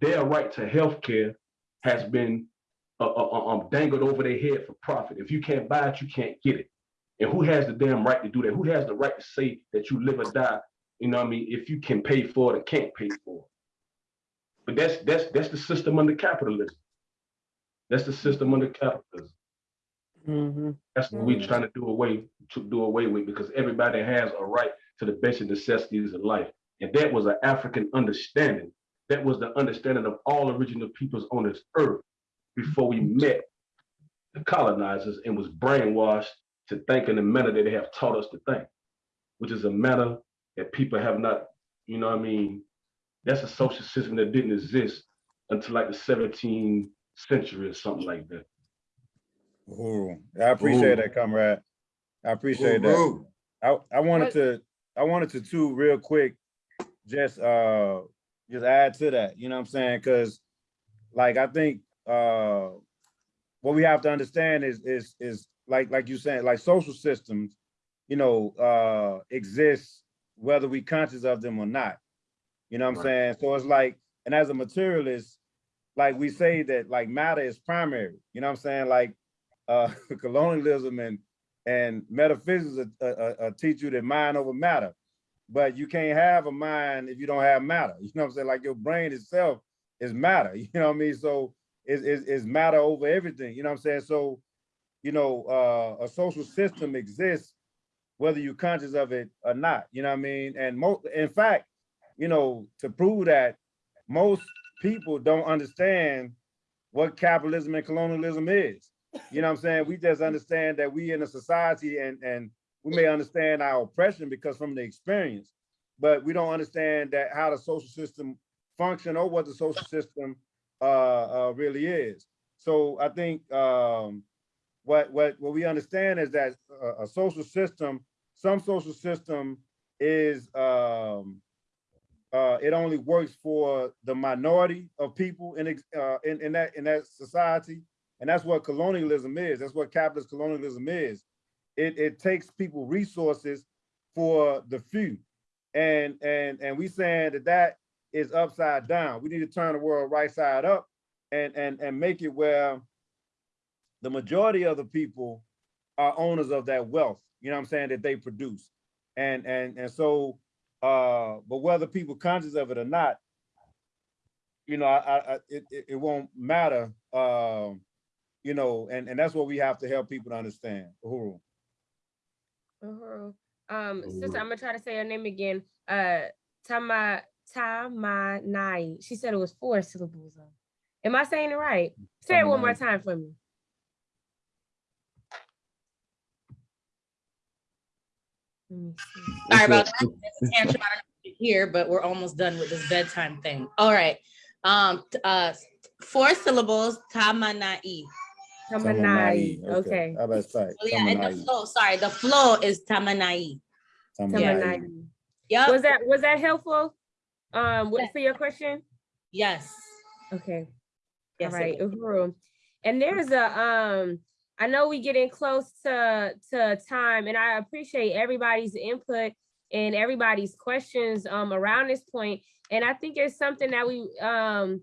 their right to health care has been uh, uh, uh, um, dangled over their head for profit. If you can't buy it, you can't get it. And who has the damn right to do that? Who has the right to say that you live or die? You know what I mean? If you can pay for it or can't pay for it. But that's that's that's the system under capitalism. That's the system under capitalism. Mm-hmm. That's what we're mm-hmm. trying to do away, to do away with, because everybody has a right to the basic necessities of life. And that was an African understanding. That was the understanding of all original peoples on this earth before we mm-hmm. met the colonizers and was brainwashed to think in the manner that they have taught us to think, which is a manner that people have not, you know what I mean? That's a social system that didn't exist until like the 17th century or something like that. Uhuru. I appreciate Uhuru. that, comrade. I appreciate that. Uhuru. I, I wanted to, I wanted to too, real quick, just, uh, just add to that, you know what I'm saying? Cause like, I think, uh, what we have to understand is, is, is like, like you saying, like social systems, you know, uh, exist whether we conscious of them or not. You know what I'm Right. saying? So it's like, and as a materialist, like we say that like matter is primary, you know what I'm saying? Like, uh, colonialism and, and metaphysics uh, uh, uh, teach you that mind over matter. But you can't have a mind if you don't have matter. You know what I'm saying? Like your brain itself is matter. You know what I mean? So it's, it's, it's matter over everything. You know what I'm saying? So, you know, uh, a social system exists whether you're conscious of it or not. You know what I mean? And mo in fact, you know, to prove that most people don't understand what capitalism and colonialism is. You know what I'm saying? We just understand that we in a society and and we may understand our oppression because from the experience, but we don't understand that how the social system function or what the social system uh, uh really is. So I think um what what what we understand is that a, a social system, some social system is um uh, it only works for the minority of people in, uh, in in that in that society, and that's what colonialism is. That's what capitalist colonialism is. It it takes people resources for the few, and and and we saying that that is upside down. We need to turn the world right side up, and and and make it where the majority of the people are owners of that wealth. You know what I'm saying that they produce, and and and so uh, but whether people conscious of it or not, you know, I, I, I- it, it, it won't matter. Um, you know, and, and that's what we have to help people to understand. Uhuru. Uhuru. Um, sister, I'm gonna try to say her name again. Uh, Tama Tamanai. She said it was four syllables. though. Am I saying it right? Say it one more time for me. Let me see. Sorry about that. This is Angela. I don't know if you Here, but we're almost done with this bedtime thing. All right. Um, uh, four syllables, tamanai. Tamanai. Okay. How about that? Oh, yeah, and the flow, sorry, the flow is tamanai. Tamanai. Yep. Was that was that helpful? Um, what- for your question? Yes. Okay. Yes, All it right, was. Uhuru. And there's a um, I know we getting close to to time, and I appreciate everybody's input and everybody's questions um around this point. And I think it's something that we um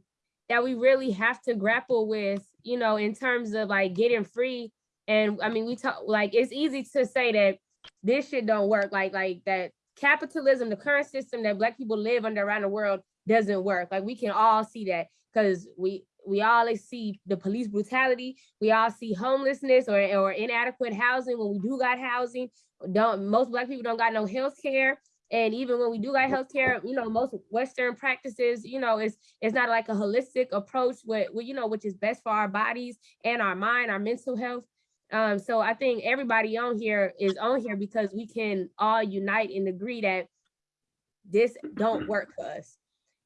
that we really have to grapple with, you know, in terms of like getting free. And I mean, we talk like it's easy to say that this shit don't work, like like that capitalism, the current system that black people live under around the world doesn't work. Like we can all see that because we we all see the police brutality. We all see homelessness or, or inadequate housing when we do got housing. Don't most black people don't got no health care. And even when we do got health care, you know, most Western practices, you know, it's it's not like a holistic approach with, with you know, which is best for our bodies and our mind, our mental health. Um, so I think everybody on here is on here because we can all unite and agree that this don't work for us.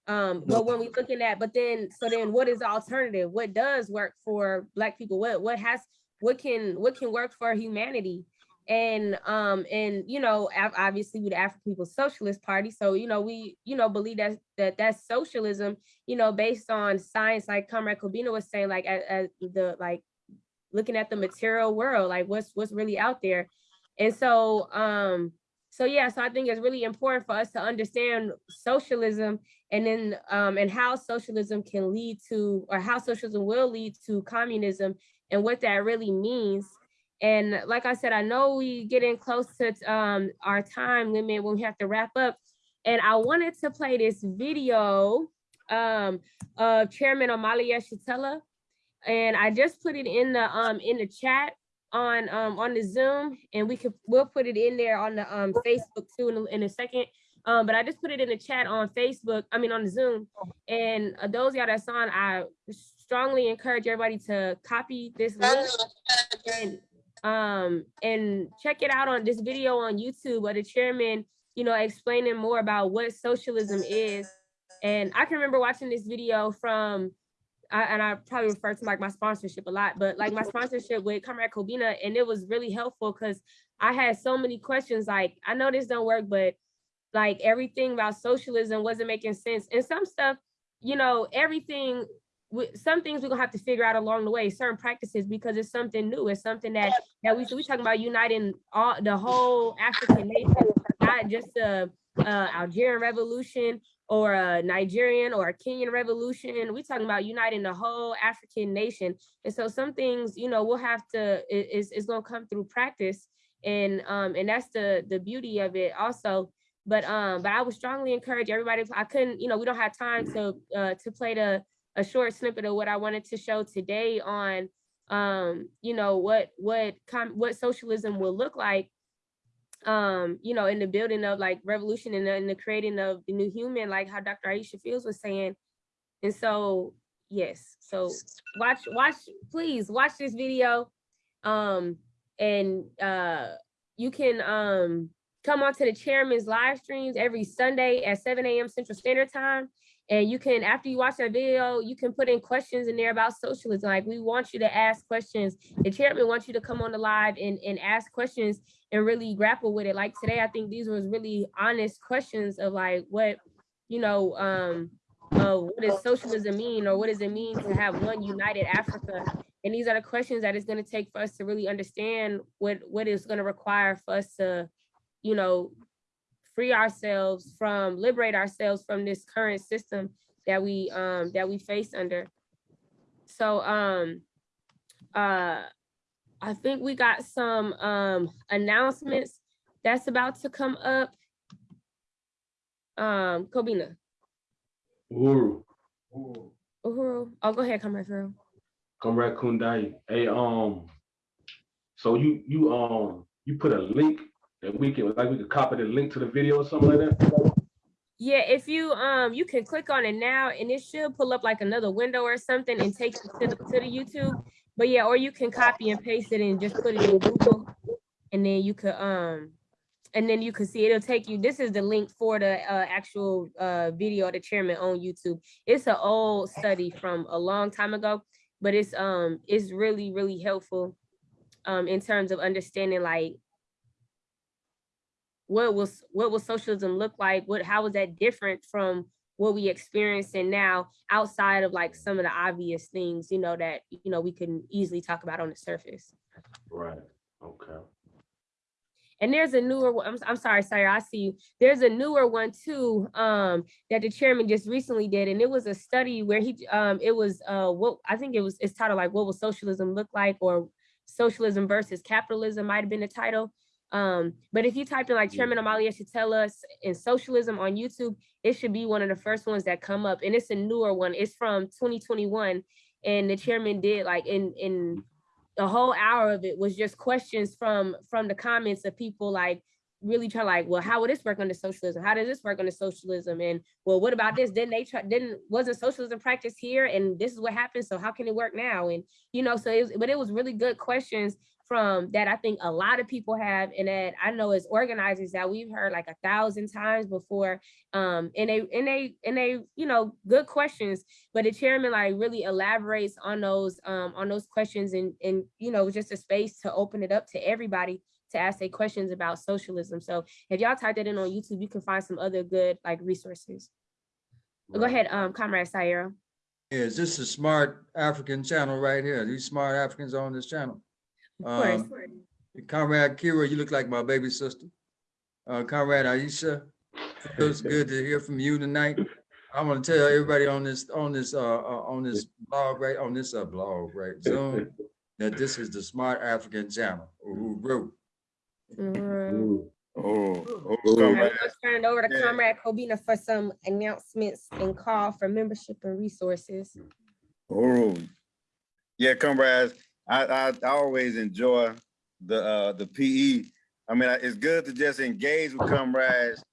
Um, but when we looking at, but then, so then what is the alternative? What does work for black people? What, what has, what can, what can work for humanity? And, um, and, you know, obviously with the African People's Socialist Party. So, you know, we, you know, believe that, that that's socialism, you know, based on science, like Comrade Kobina was saying, like, at, at the, like, looking at the material world, like what's, what's really out there. And so, um, so yeah, so I think it's really important for us to understand socialism and then um, and how socialism can lead to or how socialism will lead to communism and what that really means. And like I said, I know we getting close to um, our time limit when we have to wrap up. And I wanted to play this video um, of Chairman Omali Yeshitela. And I just put it in the um in the chat on um on the Zoom and we could we'll put it in there on the um Facebook too in in a second. Um, but I just put it in the chat on Facebook, I mean on Zoom. And uh, those y'all that's on, I strongly encourage everybody to copy this link and um and check it out on this video on YouTube of the chairman, you know, explaining more about what socialism is. And I can remember watching this video from I, and I probably refer to like my sponsorship a lot, but like my sponsorship with Comrade Kobina, and it was really helpful because I had so many questions. Like, I know this don't work, but like everything about socialism wasn't making sense. And some stuff, you know, everything, some things we're gonna have to figure out along the way, certain practices, because it's something new. It's something that that we we talking about uniting all the whole African nation, not just the uh, Algerian revolution or a Nigerian or a Kenyan revolution. We're talking about uniting the whole African nation. And so some things, you know, we'll have to, it- it's, it's gonna come through practice. And um, and that's the the beauty of it also. But um, but I would strongly encourage everybody, I couldn't, you know, we don't have time to uh to play the a short snippet of what I wanted to show today on um, you know, what what what socialism will look like um, you know, in the building of like revolution and in the creating of the new human, like how Dr. Aisha Fields was saying. And so, yes, so watch, watch, please watch this video. Um, and uh, you can um, come on to the chairman's live streams every Sunday at 7 a.m. Central Standard Time. And you can, after you watch that video, you can put in questions in there about socialism. Like we want you to ask questions. The chairman wants you to come on the live and, and ask questions and really grapple with it. Like today, I think these was really honest questions of like what, you know, um, uh, what does socialism mean or what does it mean to have one united Africa? And these are the questions that it's gonna take for us to really understand what, what is gonna require for us to, you know, free ourselves from, liberate ourselves from this current system that we, um, that we face under. So, um, uh, I think we got some, um, announcements that's about to come up. Um, Kobina, Uhuru, Uhuru, oh, go ahead, Comrade Pharaoh. Comrade Kundai. Hey, um, so you, you, um, you put a link we can, like, we could copy the link to the video or something like that? Yeah, if you um you can click on it now and it should pull up like another window or something and take you to the to the YouTube. But yeah, or you can copy and paste it and just put it in Google. And then you could um and then you can see it'll take you. This is the link for the uh, actual uh video of the chairman on YouTube. It's an old study from a long time ago, but it's um it's really, really helpful um in terms of understanding like what was what will socialism look like? What how was that different from what we experiencing now outside of like some of the obvious things you know that you know we can easily talk about on the surface? Right, okay. and there's a newer one i'm, I'm sorry sorry i see you. There's a newer one too um that the chairman just recently did and it was a study where he um it was uh what i think it was it's titled like what will socialism look like or socialism versus capitalism might have been the title um, but if you type in like Chairman Amalia should tell us in socialism on YouTube, it should be one of the first ones that come up. And it's a newer one. It's from 2021. And the chairman did like in in a whole hour of it was just questions from from the comments of people like really try like, well, how would this work under socialism? How does this work under socialism? And well, what about this? Didn't they try didn't wasn't socialism practiced here? And this is what happened. So how can it work now? And you know, so it was, but it was really good questions from that I think a lot of people have and that I know as organizers that we've heard like a thousand times before. Um, and they and they and they, you know, good questions, but the chairman like really elaborates on those um on those questions and and you know, just a space to open it up to everybody to ask their questions about socialism. So if y'all type that in on YouTube, you can find some other good like resources. Go ahead, um, Comrade Sayera. Is this a smart African channel right here? These smart Africans on this channel? Of course. Um, Comrade Kira, you look like my baby sister. Uh, Comrade Aisha, feels good to hear from you tonight. I want to tell everybody on this, on this, uh, uh, on this blog, right, on this, uh, blog, right, Zoom, that this is the Smart African Channel. Uhuru. Mhm. Oh, All right, Let's turn it over to Comrade Kobina for some announcements and call for membership and resources. Oh, yeah, comrades, I, I, I always enjoy the, uh, the PE. I mean, it's good to just engage with comrades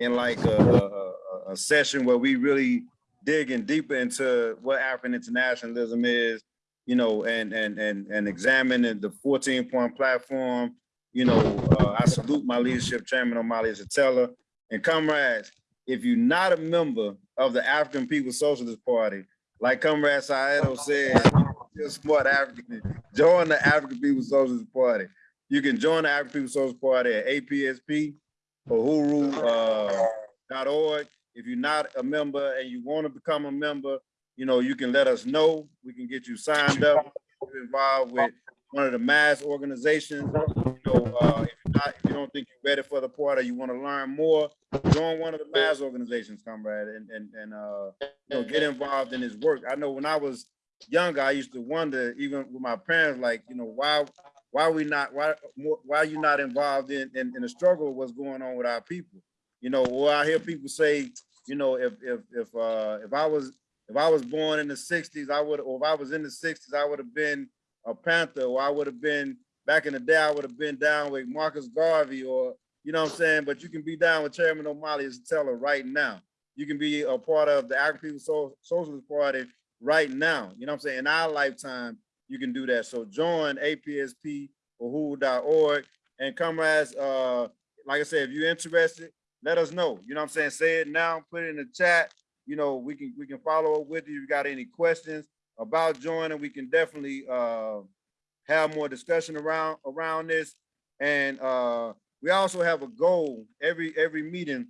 in like a, a, a- session where we really digging deeper into what African internationalism is, you know, and, and, and, and examining the fourteen point platform. You know, uh, I salute my leadership chairman, Omali Yeshitela. And comrades, if you're not a member of the African People's Socialist Party, like Comrade Saedo said, you're a smart African, join the African People's Socialist Party. You can join the African People's Socialist Party at APSP, Uhuru, uh, If you're not a member and you want to become a member, you know, you can let us know. We can get you signed up, get you involved with one of the mass organizations. You know, uh, if you're not, if you don't think you're ready for the party, you want to learn more, join one of the mass organizations, comrade, and, and, and, uh, you know, get involved in this work. I know when I was younger, I used to wonder, even with my parents, like, you know, why, why we not, why, why you not involved in, in, in the struggle what's going on with our people? You know, or I hear people say, you know, if, if, if, uh, if I was, if I was born in the sixties, I would, or if I was in the sixties, I would have been a Panther, or I would have been, back in the day, I would have been down with Marcus Garvey, or, you know what I'm saying? But you can be down with Chairman Omali Yeshitela right now. You can be a part of the African People's Socialist Party right now. You know what I'm saying? In our lifetime, you can do that. So join APSP or who.org and comrades, uh, like I said, if you're interested, let us know. You know what I'm saying? Say it now, put it in the chat. You know, we can, we can follow up with you. If you got any questions about joining, we can definitely, uh, have more discussion around, around this. And, uh, we also have a goal every, every meeting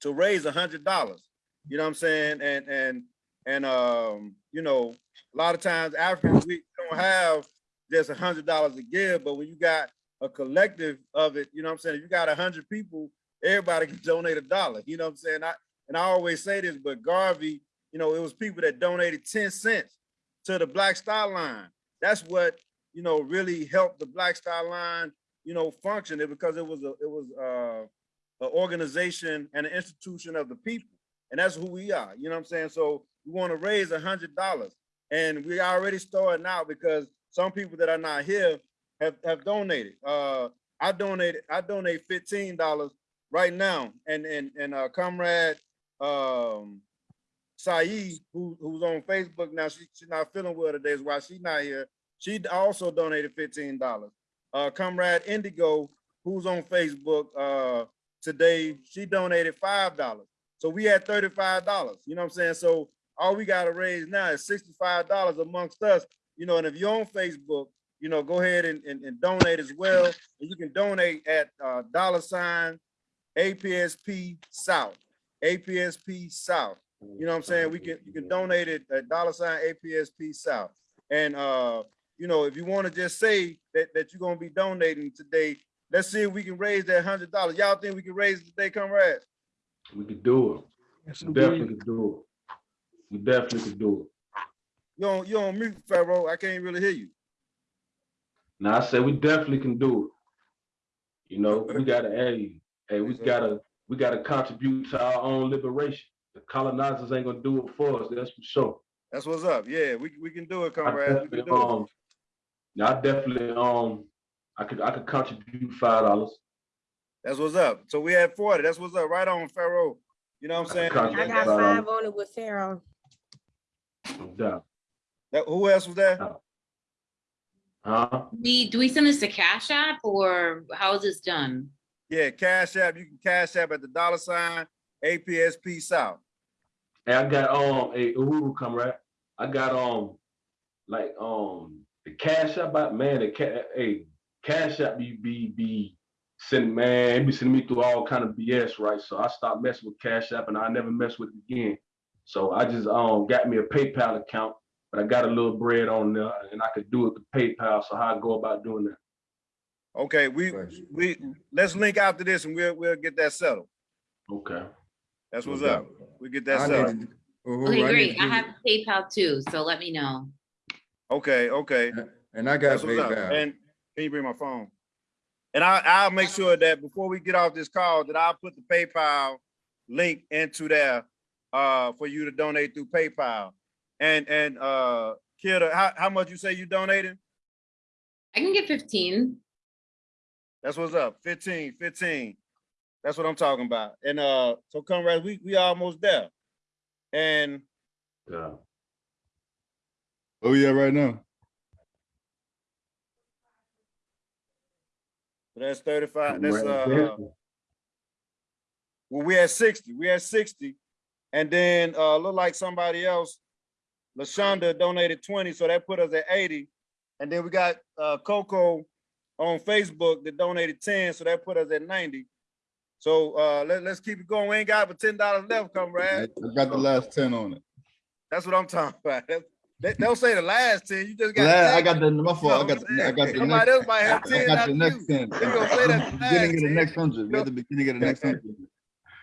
to raise a hundred dollars. You know what I'm saying? And, and, and, um, you know, a lot of times Africans, we don't have just a hundred dollars to give, but when you got a collective of it, you know what I'm saying? If you got a hundred people, everybody can donate a dollar, you know what I'm saying? I, and I always say this, but Garvey, you know, it was people that donated 10 cents to the Black Star Line. That's what, you know, really helped the Black Star Line, you know, function it because it was a, it was uh an organization and an institution of the people. And that's who we are, you know what I'm saying? So we want to raise a hundred dollars. And we already starting out because some people that are not here have, have donated. Uh, I donated, I donate fifteen dollars right now. And, and, and uh, comrade, um, Saeed, who, who's on Facebook now, she, she's not feeling well today, is why she's not here. She also donated fifteen dollars. Uh, comrade Indigo, who's on Facebook, uh, today, she donated five dollars. So we had thirty-five dollars, you know what I'm saying? So all we gotta raise now is sixty-five dollars amongst us, you know, and if you're on Facebook, you know, go ahead and, and, and donate as well. And you can donate at, uh, dollar sign APSP South, APSP South. You know what I'm saying? We can, you can donate it at dollar sign APSP South. And, uh, you know, if you want to just say that, that you're gonna be donating today, let's see if we can raise that hundred dollars. Y'all think we can raise it today, comrades? We could do it. We definitely could do it. We definitely could do it. You on, you on mute, Pharaoh. I can't really hear you. Now, I say we definitely can do it. You know, we gotta, hey, hey, we gotta, we gotta contribute to our own liberation. The colonizers ain't gonna do it for us, that's for sure. That's what's up. Yeah, we, we can do it, I comrades. We can do it. um, now I definitely, um, I could, I could contribute five dollars. That's what's up. So we had forty. That's what's up. Right on, Pharaoh. You know what I'm saying? I got five on it with Pharaoh. No doubt. That, who else was there? Huh? We, do we send this to Cash App or how is this done? Yeah, Cash App. You can Cash App at the dollar sign APSP South. Hey, I got um a Uhuru right? I got um like um the cash app out man the ca- hey cash app be be be sending man it be sending me through all kind of BS right so I stopped messing with cash app and I never mess with it again so I just um got me a PayPal account but I got a little bread on there and I could do it with PayPal so how I go about doing that Okay, we we let's link after this and we'll we'll get that settled. okay That's what's No up. doubt. We get that I settled. need to- Uhuru, Okay, I need great. to I have you- PayPal too, so let me know. Okay, okay. And I got That's what's. PayPal. And can you bring my phone? And I I'll make sure that before we get off this call, that I'll put the PayPal link into there uh for you to donate through PayPal. And and uh Kidda, how, how much you say you donated? I can get fifteen. That's what's up. 15, 15. That's what I'm talking about. And uh, so comrades, we we almost there. And Yeah. Oh, yeah, right now. That's 35. That's uh, well, we had 60. We had 60. And then uh look like somebody else, LaShonda donated 20, so that put us at 80. And then we got uh Coco on Facebook that donated 10, so that put us at 90. So uh let, let's keep it going. We ain't got but ten dollars left, I comrade. I got the last ten on it. That's what I'm talking about. That's- They, don't say the last 10, you just got. La- I got the, my fault, I got, the- I got the? Somebody else might have next, 10 I got the next ten. They gonna say the Beginning last of the next hundred, we're at the beginning of the next hundred.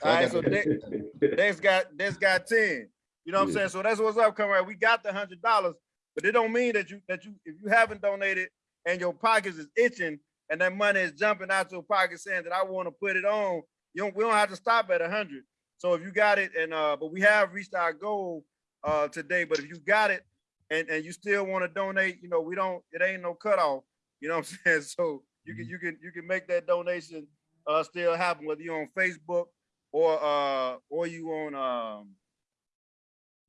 So All right, so they, That's got, that's got ten. You know what I'm saying? So that's what's up, comrade. We got the hundred dollars, but it don't mean that you, that you, if you haven't donated and your pockets is itching and that money is jumping out your pocket saying that I want to put it on, you don't, we don't have to stop at a hundred. So if you got it and, uh, but we have reached our goal, uh, today, but if you got it and, and you still want to donate, you know, we don't, it ain't no cutoff, you know what I'm saying? So you can, you can, you can make that donation, uh, still happen, whether you're on Facebook or, uh, or you on, um,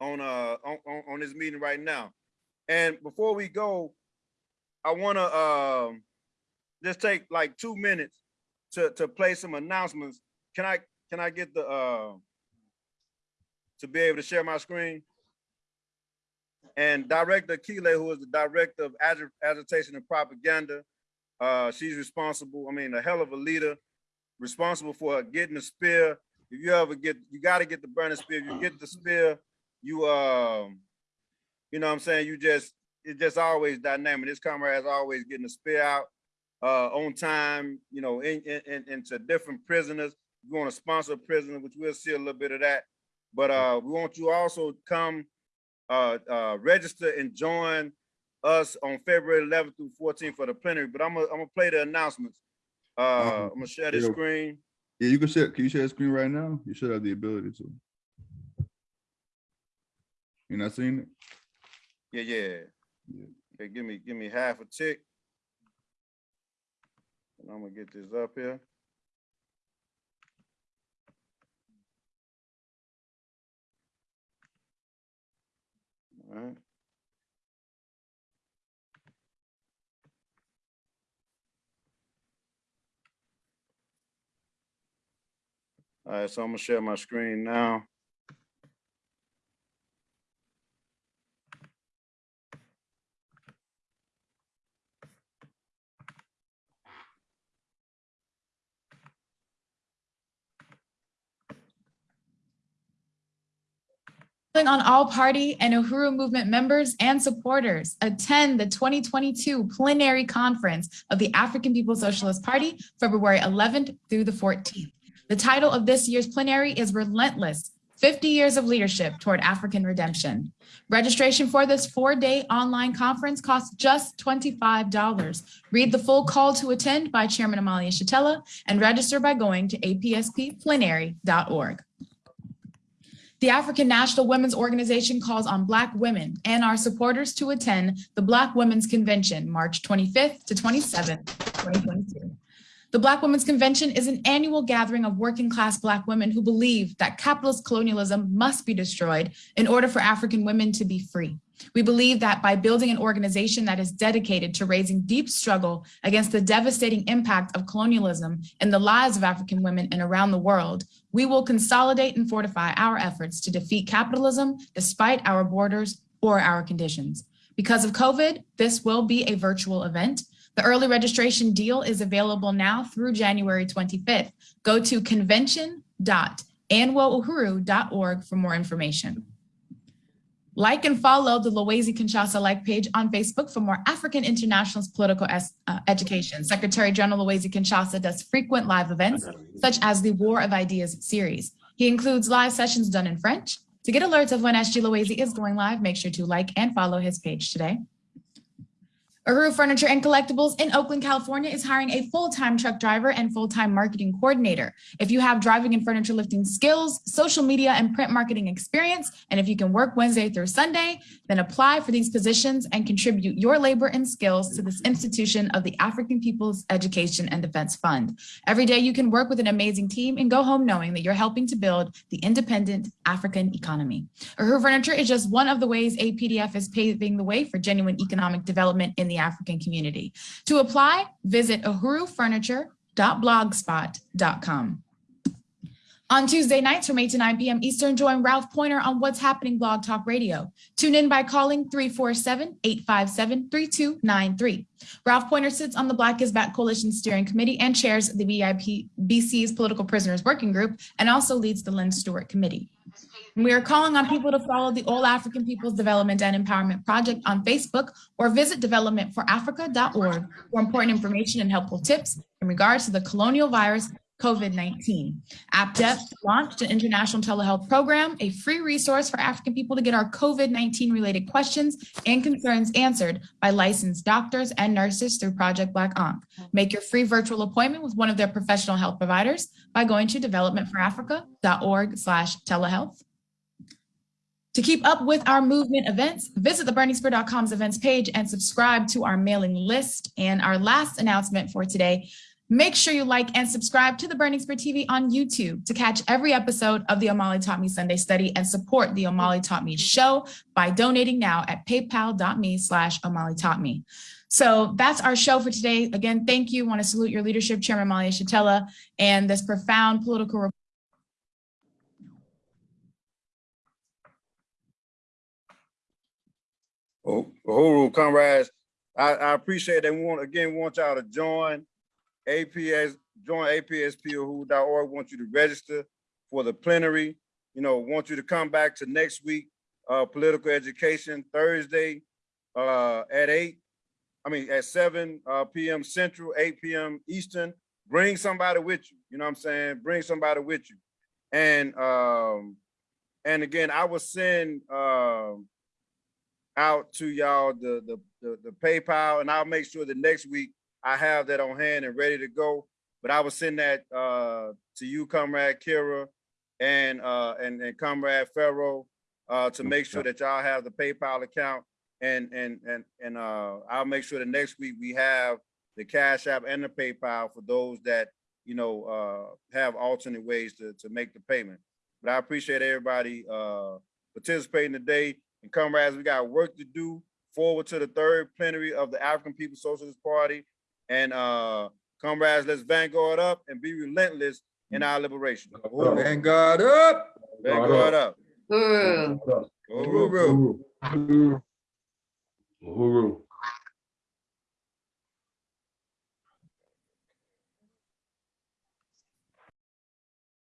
on, uh, on, on, on this meeting right now. And before we go, I wanna, um, just take like two minutes to, to play some announcements. Can I, can I get the, uh, to be able to share my screen? And Director Keeley, who is the Director of Agi- Agitation and Propaganda, uh, she's responsible, I mean, a hell of a leader, responsible for getting the spear. If you ever get, you gotta get the burning spear. If you get the spear, you, um, you know what I'm saying? You just, it's just always dynamic. This comrade is always getting the spear out, uh, on time, you know, in, in, in- into different prisoners. We want to sponsor a prisoner, which we'll see a little bit of that. But, uh, we want you also come, uh, uh, register and join us on February 11th through 14th for the plenary. But I'm gonna, I'm gonna play the announcements. Uh, I'm gonna share the yeah. screen. Yeah, you can share, can you share the screen right now? You should have the ability to. You're not seeing it? Yeah, yeah. Okay, give me, give me half a tick. And I'm gonna get this up here. Right. All right, so I'm gonna share my screen now. On all party and Uhuru Movement members and supporters, attend the 2022 plenary conference of the African People's Socialist Party, February 11th through the 14th. The title of this year's plenary is Relentless, 50 Years of Leadership Toward African Redemption. Registration for this four-day online conference costs just $25. Read the full call to attend by Chairman Omali Yeshitela and register by going to apspplenary.org. The African National Women's Organization calls on Black women and our supporters to attend the Black Women's Convention, March 25th to 27th, 2022. The Black Women's Convention is an annual gathering of working class Black women who believe that capitalist colonialism must be destroyed in order for African women to be free. We believe that by building an organization that is dedicated to raising deep struggle against the devastating impact of colonialism in the lives of African women and around the world, we will consolidate and fortify our efforts to defeat capitalism despite our borders or our conditions. Because of COVID, this will be a virtual event. The early registration deal is available now through January 25th. Go to convention.anwouhuru.org for more information. Like and follow the Luwezi Kinshasa like page on Facebook for more African internationalist political uh, education. Secretary General Luwezi Kinshasa does frequent live events, such as the War of Ideas series. He includes live sessions done in French. To get alerts of when SG Luwezi is going live, make sure to like and follow his page today. Uhuru Furniture and Collectibles in Oakland, California is hiring a full-time truck driver and full-time marketing coordinator. If you have driving and furniture lifting skills, social media and print marketing experience, and if you can work Wednesday through Sunday, then apply for these positions and contribute your labor and skills to this institution of the African People's Education and Defense Fund. Every day you can work with an amazing team and go home knowing that you're helping to build the independent African economy. Uhuru Furniture is just one of the ways APDF is paving the way for genuine economic development in the African community. To apply, visit uhurufurniture.blogspot.com. On Tuesday nights from 8 to 9 p.m. Eastern, join Ralph Poynter on What's Happening Blog Talk Radio. Tune in by calling 347-857-3293. Ralph Poynter sits on the Black is Back Coalition Steering Committee and chairs the BIP BC's Political Prisoners Working Group and also leads the Lynne Stewart Committee. We are calling on people to follow the All African People's Development and Empowerment Project on Facebook or visit developmentforafrica.org for important information and helpful tips in regards to the colonial virus COVID-19. AppDev launched an international telehealth program, a free resource for African people to get our COVID-19 related questions and concerns answered by licensed doctors and nurses through Project Black Ankh. Make your free virtual appointment with one of their professional health providers by going to developmentforafrica.org slash telehealth. To keep up with our movement events, visit the burningspear.com's events page and subscribe to our mailing list. And our last announcement for today, make sure you like and subscribe to the Burning Spear TV on YouTube to catch every episode of the Omali Taught Me Sunday Study and support the Omali Taught Me show by donating now at paypal.me slash Omali Taught Me. So that's our show for today. Again, thank you. Want to salute your leadership, Chairman Omali Yeshitela, and this profound political Uhuru, comrades, I, I appreciate that. We want, again, want y'all to join APS, join APSP.org. Want you to register for the plenary. You know, want you to come back to next week, uh, political education Thursday, uh, at eight. I mean, at seven, uh, PM Central, eight PM Eastern. Bring somebody with you. You know what I'm saying? Bring somebody with you. And, um, and again, I will send, um, out to y'all the, the the the PayPal, and I'll make sure that next week I have that on hand and ready to go. But I will send that uh, to you, Comrade Kira, and uh, and and Comrade Pharaoh, uh, to make sure that y'all have the PayPal account, and and and and uh, I'll make sure that next week we have the Cash App and the PayPal for those that you know uh, have alternate ways to to make the payment. But I appreciate everybody uh, participating today. And comrades, we got work to do forward to the third plenary of the African People's Socialist Party. And uh, comrades, let's vanguard up and be relentless in our liberation. Vanguard up. Vanguard up. Uhuru. Uhuru. Uhuru. Uhuru.